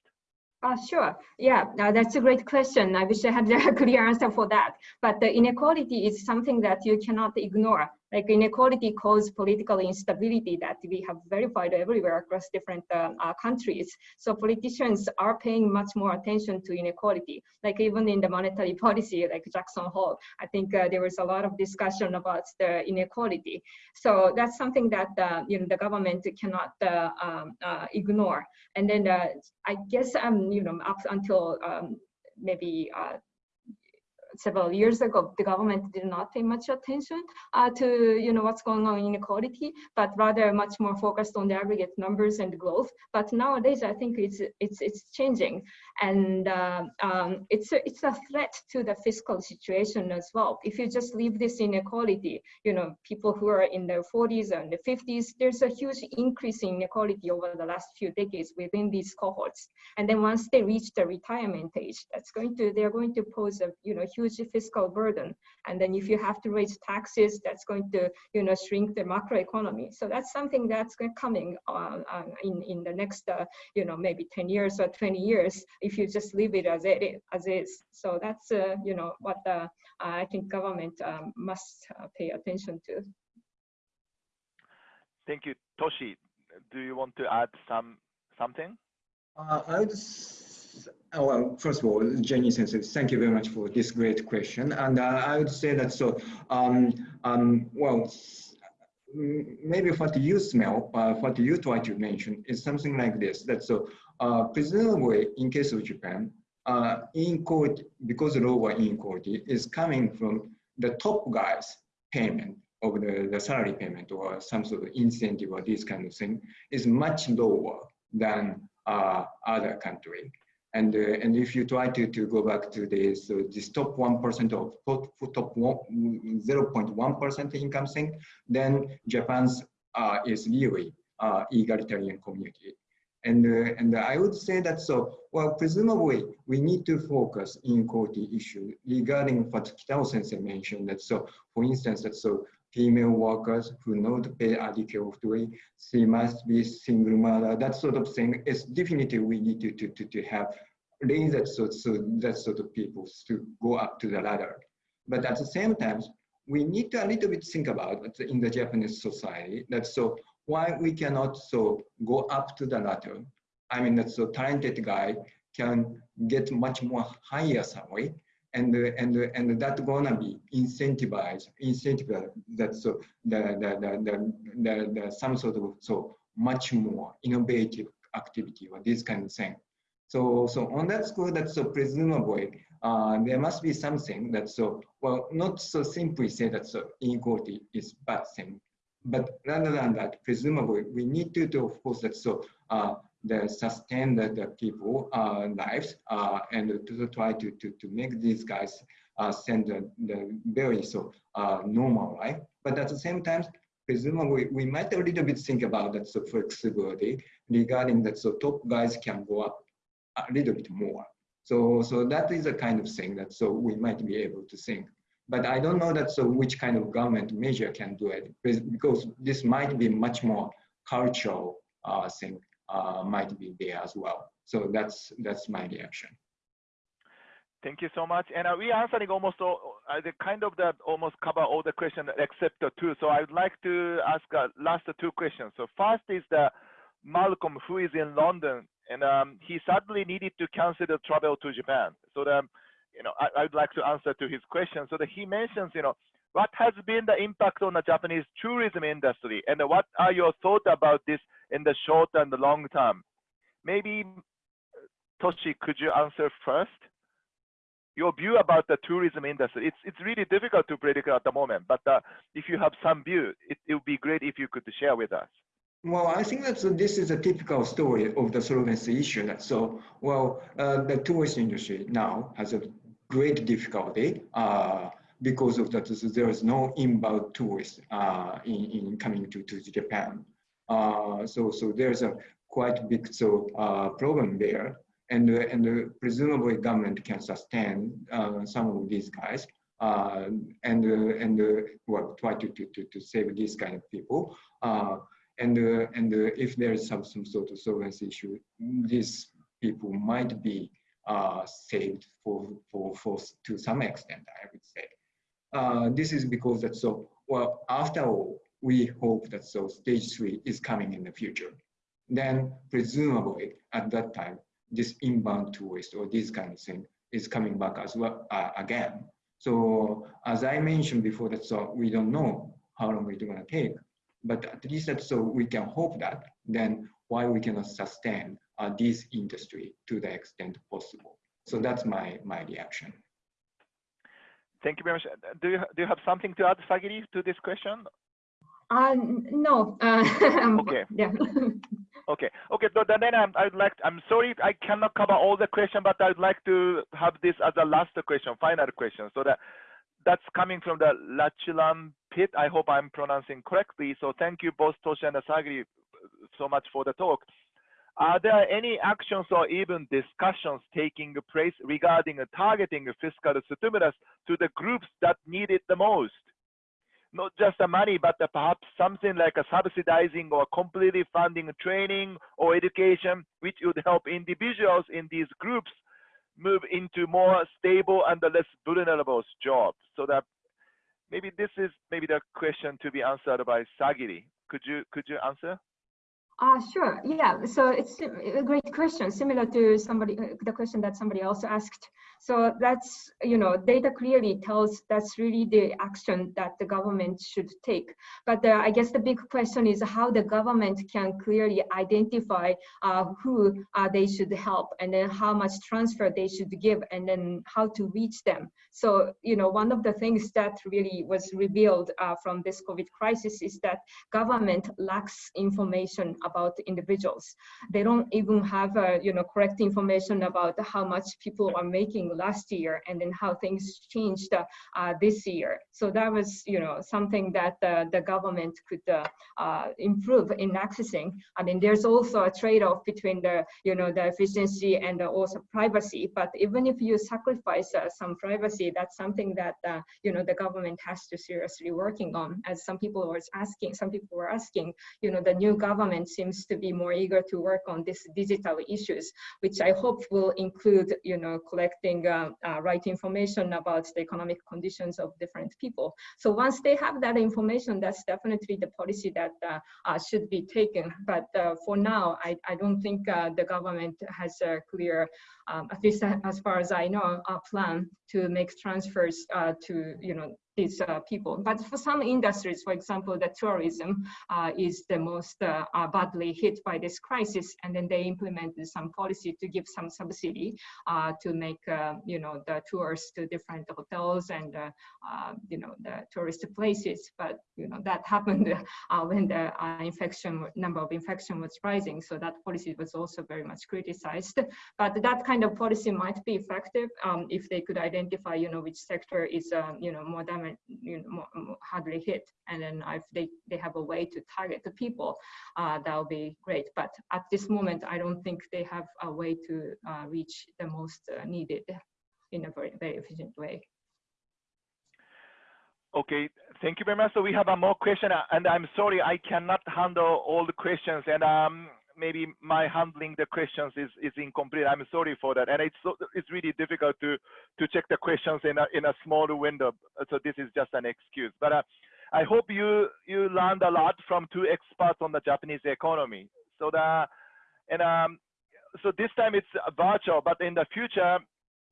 Uh, sure. Yeah, uh, that's a great question. I wish I had a clear answer for that. But the inequality is something that you cannot ignore. Like inequality causes political instability that we have verified everywhere across different uh, uh, countries. So politicians are paying much more attention to inequality. Like even in the monetary policy, like Jackson Hole, I think uh, there was a lot of discussion about the inequality. So that's something that uh, you know the government cannot uh, um, uh, ignore. And then I guess um, you know up until um, maybe several years ago, the government did not pay much attention uh, to you know what's going on in inequality, but rather much more focused on the aggregate numbers and growth. But nowadays, I think it's it's it's changing, and uh, um, it's a, it's a threat to the fiscal situation as well. If you just leave this inequality, you know, people who are in their 40s and the 50s, there's a huge increase in inequality over the last few decades within these cohorts. And then once they reach the retirement age, that's going to they're going to pose a you know huge fiscal burden. And then if you have to raise taxes, that's going to you know shrink the macro economy. So that's something that's coming uh, uh, in in the next uh, you know maybe 10 years or 20 years if you just leave it as it as is. So that's uh, you know what the, I think government um, must uh, pay attention to. Thank you, Toshi. Do you want to add some something? Uh, I would, oh, well, first of all, Jenny Sensei, thank you very much for this great question. And uh, I would say that so, um, um, well, maybe what you smell, uh, what you try to mention is something like this. That so, uh, presumably, in case of Japan, uh, inequality, because lower inequality is coming from the top guys' payment of the, the salary payment or some sort of incentive or this kind of thing is much lower than uh, other country. And, uh, and if you try to, to go back to this, so this top 1% of top, top 0.1% income thing, then Japan's uh, is really uh, egalitarian community. And, uh, and I would say that so, well, presumably we need to focus in inequality issue regarding what Kitao sensei mentioned that so, for instance, that so female workers who not pay adequately, she must be single mother, that sort of thing is definitely we need to, to, to, to have raise that sort, so that sort of people to go up to the ladder. But at the same time, we need to a little bit think about in the Japanese society that so why we cannot so go up to the ladder. I mean that so talented guy can get much more higher salary and and and that gonna be incentivized, incentivized that so the the the the, the, some sort of so much more innovative activity or this kind of thing. So so on that score, that's so presumably uh, there must be something that so well not so simply say that so inequality is bad thing, but rather than that, presumably we need to do of course that so uh, the sustain the, the people uh, lives uh, and to try to, to, to make these guys uh, send the, the very so uh, normal life. But at the same time, presumably we might a little bit think about that so flexibility regarding that so top guys can go up a little bit more. So, so that is a kind of thing that so we might be able to think. But I don't know that so which kind of government measure can do it because this might be much more cultural uh, thing might be there as well. So that's that's my reaction. Thank you so much. And uh, we answering almost all, uh, the kind of that almost cover all the questions except the two. So I would like to ask uh, last two questions. So first is the Malcolm who is in London and um, he suddenly needed to cancel the travel to Japan. So the, you know, I, would like to answer to his question. So that he mentions, you know, what has been the impact on the Japanese tourism industry and what are your thoughts about this in the short and the long term? Maybe Toshi, could you answer first? Your view about the tourism industry. It's it's really difficult to predict at the moment, but uh, if you have some view, it, it would be great if you could share with us. Well, I think that this is a typical story of the solvency issue. So, well, uh, the tourist industry now has a great difficulty uh, because of that. There is no inbound tourists uh, in, in coming to, to Japan. Uh, so, so there's a quite big so uh, problem there, and uh, and presumably government can sustain some of these guys. and and well, try to, to, to, to save these kind of people and uh, and uh, if there is some some sort of solvency issue, these people might be uh, saved for for for to some extent. I would say uh, this is because that so well after all we hope that so stage three is coming in the future. Then presumably at that time this inbound tourist or this kind of thing is coming back as well uh, again. So as I mentioned before, that so we don't know how long it's going to take but at least that so we can hope that then why we cannot sustain uh, this industry to the extent possible. So that's my, my reaction. Thank you very much. Do you do you have something to add, Sagiri, to this question? Uh, no. Uh, Okay. Yeah. Okay, okay. So then I'm, I'd like. I'm sorry, I cannot cover all the question, but I'd like to have this as a last question, final question. So that that's coming from the Lachilam pit. I hope I'm pronouncing correctly. So thank you both Toshi and Sagiri so much for the talk. Are there any actions or even discussions taking place regarding targeting fiscal stimulus to the groups that need it the most? Not just the money, but the perhaps something like a subsidizing or completely funding training or education, which would help individuals in these groups move into more stable and less vulnerable jobs. So that maybe this is maybe the question to be answered by Sagiri. Could you could you answer? Uh, sure. Yeah. So it's a great question, similar to somebody uh, the question that somebody else asked. So that's you know data clearly tells that's really the action that the government should take. But uh, I guess the big question is how the government can clearly identify uh, who uh, they should help, and then how much transfer they should give, and then how to reach them. So you know one of the things that really was revealed uh, from this COVID crisis is that government lacks information about individuals. They don't even have, uh, you know, correct information about how much people are making last year and then how things changed uh, uh, this year. So that was, you know, something that uh, the government could uh, improve in accessing. I mean, there's also a trade-off between the, you know, the efficiency and also privacy. But even if you sacrifice some privacy, that's something that, you know, the government has to seriously working on. As some people were asking, some people were asking, you know, the new government seems to be more eager to work on these digital issues, which I hope will include, you know, collecting uh, uh, right information about the economic conditions of different people. So once they have that information, that's definitely the policy that uh, uh should be taken. But uh, for now, I, I don't think the government has a clear, um, at least as far as I know, a plan to make transfers to, you know, these uh, people. But for some industries, for example, the tourism uh, is the most uh, uh badly hit by this crisis, and then they implemented some policy to give some subsidy uh, to make uh, you know the tours to different hotels and you know the tourist places. But you know that happened when the infection number of infection was rising, so that policy was also very much criticized. But that kind of policy might be effective um, if they could identify you know which sector is you know more damaged you know, hardly hit. And then if they, they have a way to target the people, uh, that would be great. But at this moment, I don't think they have a way to uh, reach the most uh, needed in a very, very efficient way. Okay, thank you very much. So we have a more question, uh, and I'm sorry I cannot handle all the questions, and um, maybe my handling the questions is, is incomplete. I'm sorry for that. And it's so, it's really difficult to to check the questions in a in a small window. So this is just an excuse. But uh, I hope you you learned a lot from two experts on the Japanese economy. So the and um so this time it's virtual, but in the future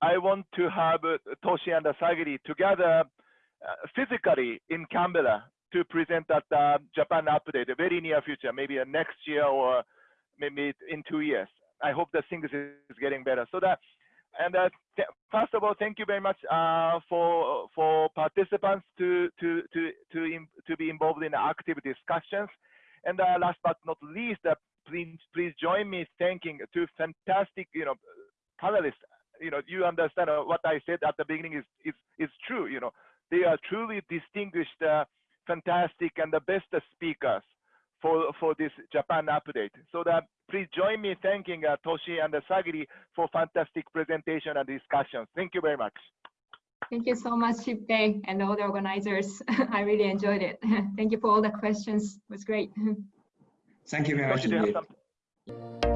I want to have uh, Toshi and Asagiri together uh, physically in Canberra to present at the Japan Update, the very near future, maybe next year or maybe in two years. I hope that things is getting better. So that, and uh, first of all, thank you very much uh, for for participants to to to to to be involved in active discussions. And uh, last but not least, uh, please please join me thanking two fantastic you know panelists. You know, you understand uh, what I said at the beginning is is is true. You know, they are truly distinguished, fantastic, and the best speakers for, for this Japan update. So that please join me thanking uh, Toshi and Sagiri for fantastic presentation and discussions. Thank you very much. Thank you so much, Shippei, and all the organizers. I really enjoyed it. Thank you for all the questions. It was great. Thank you very much.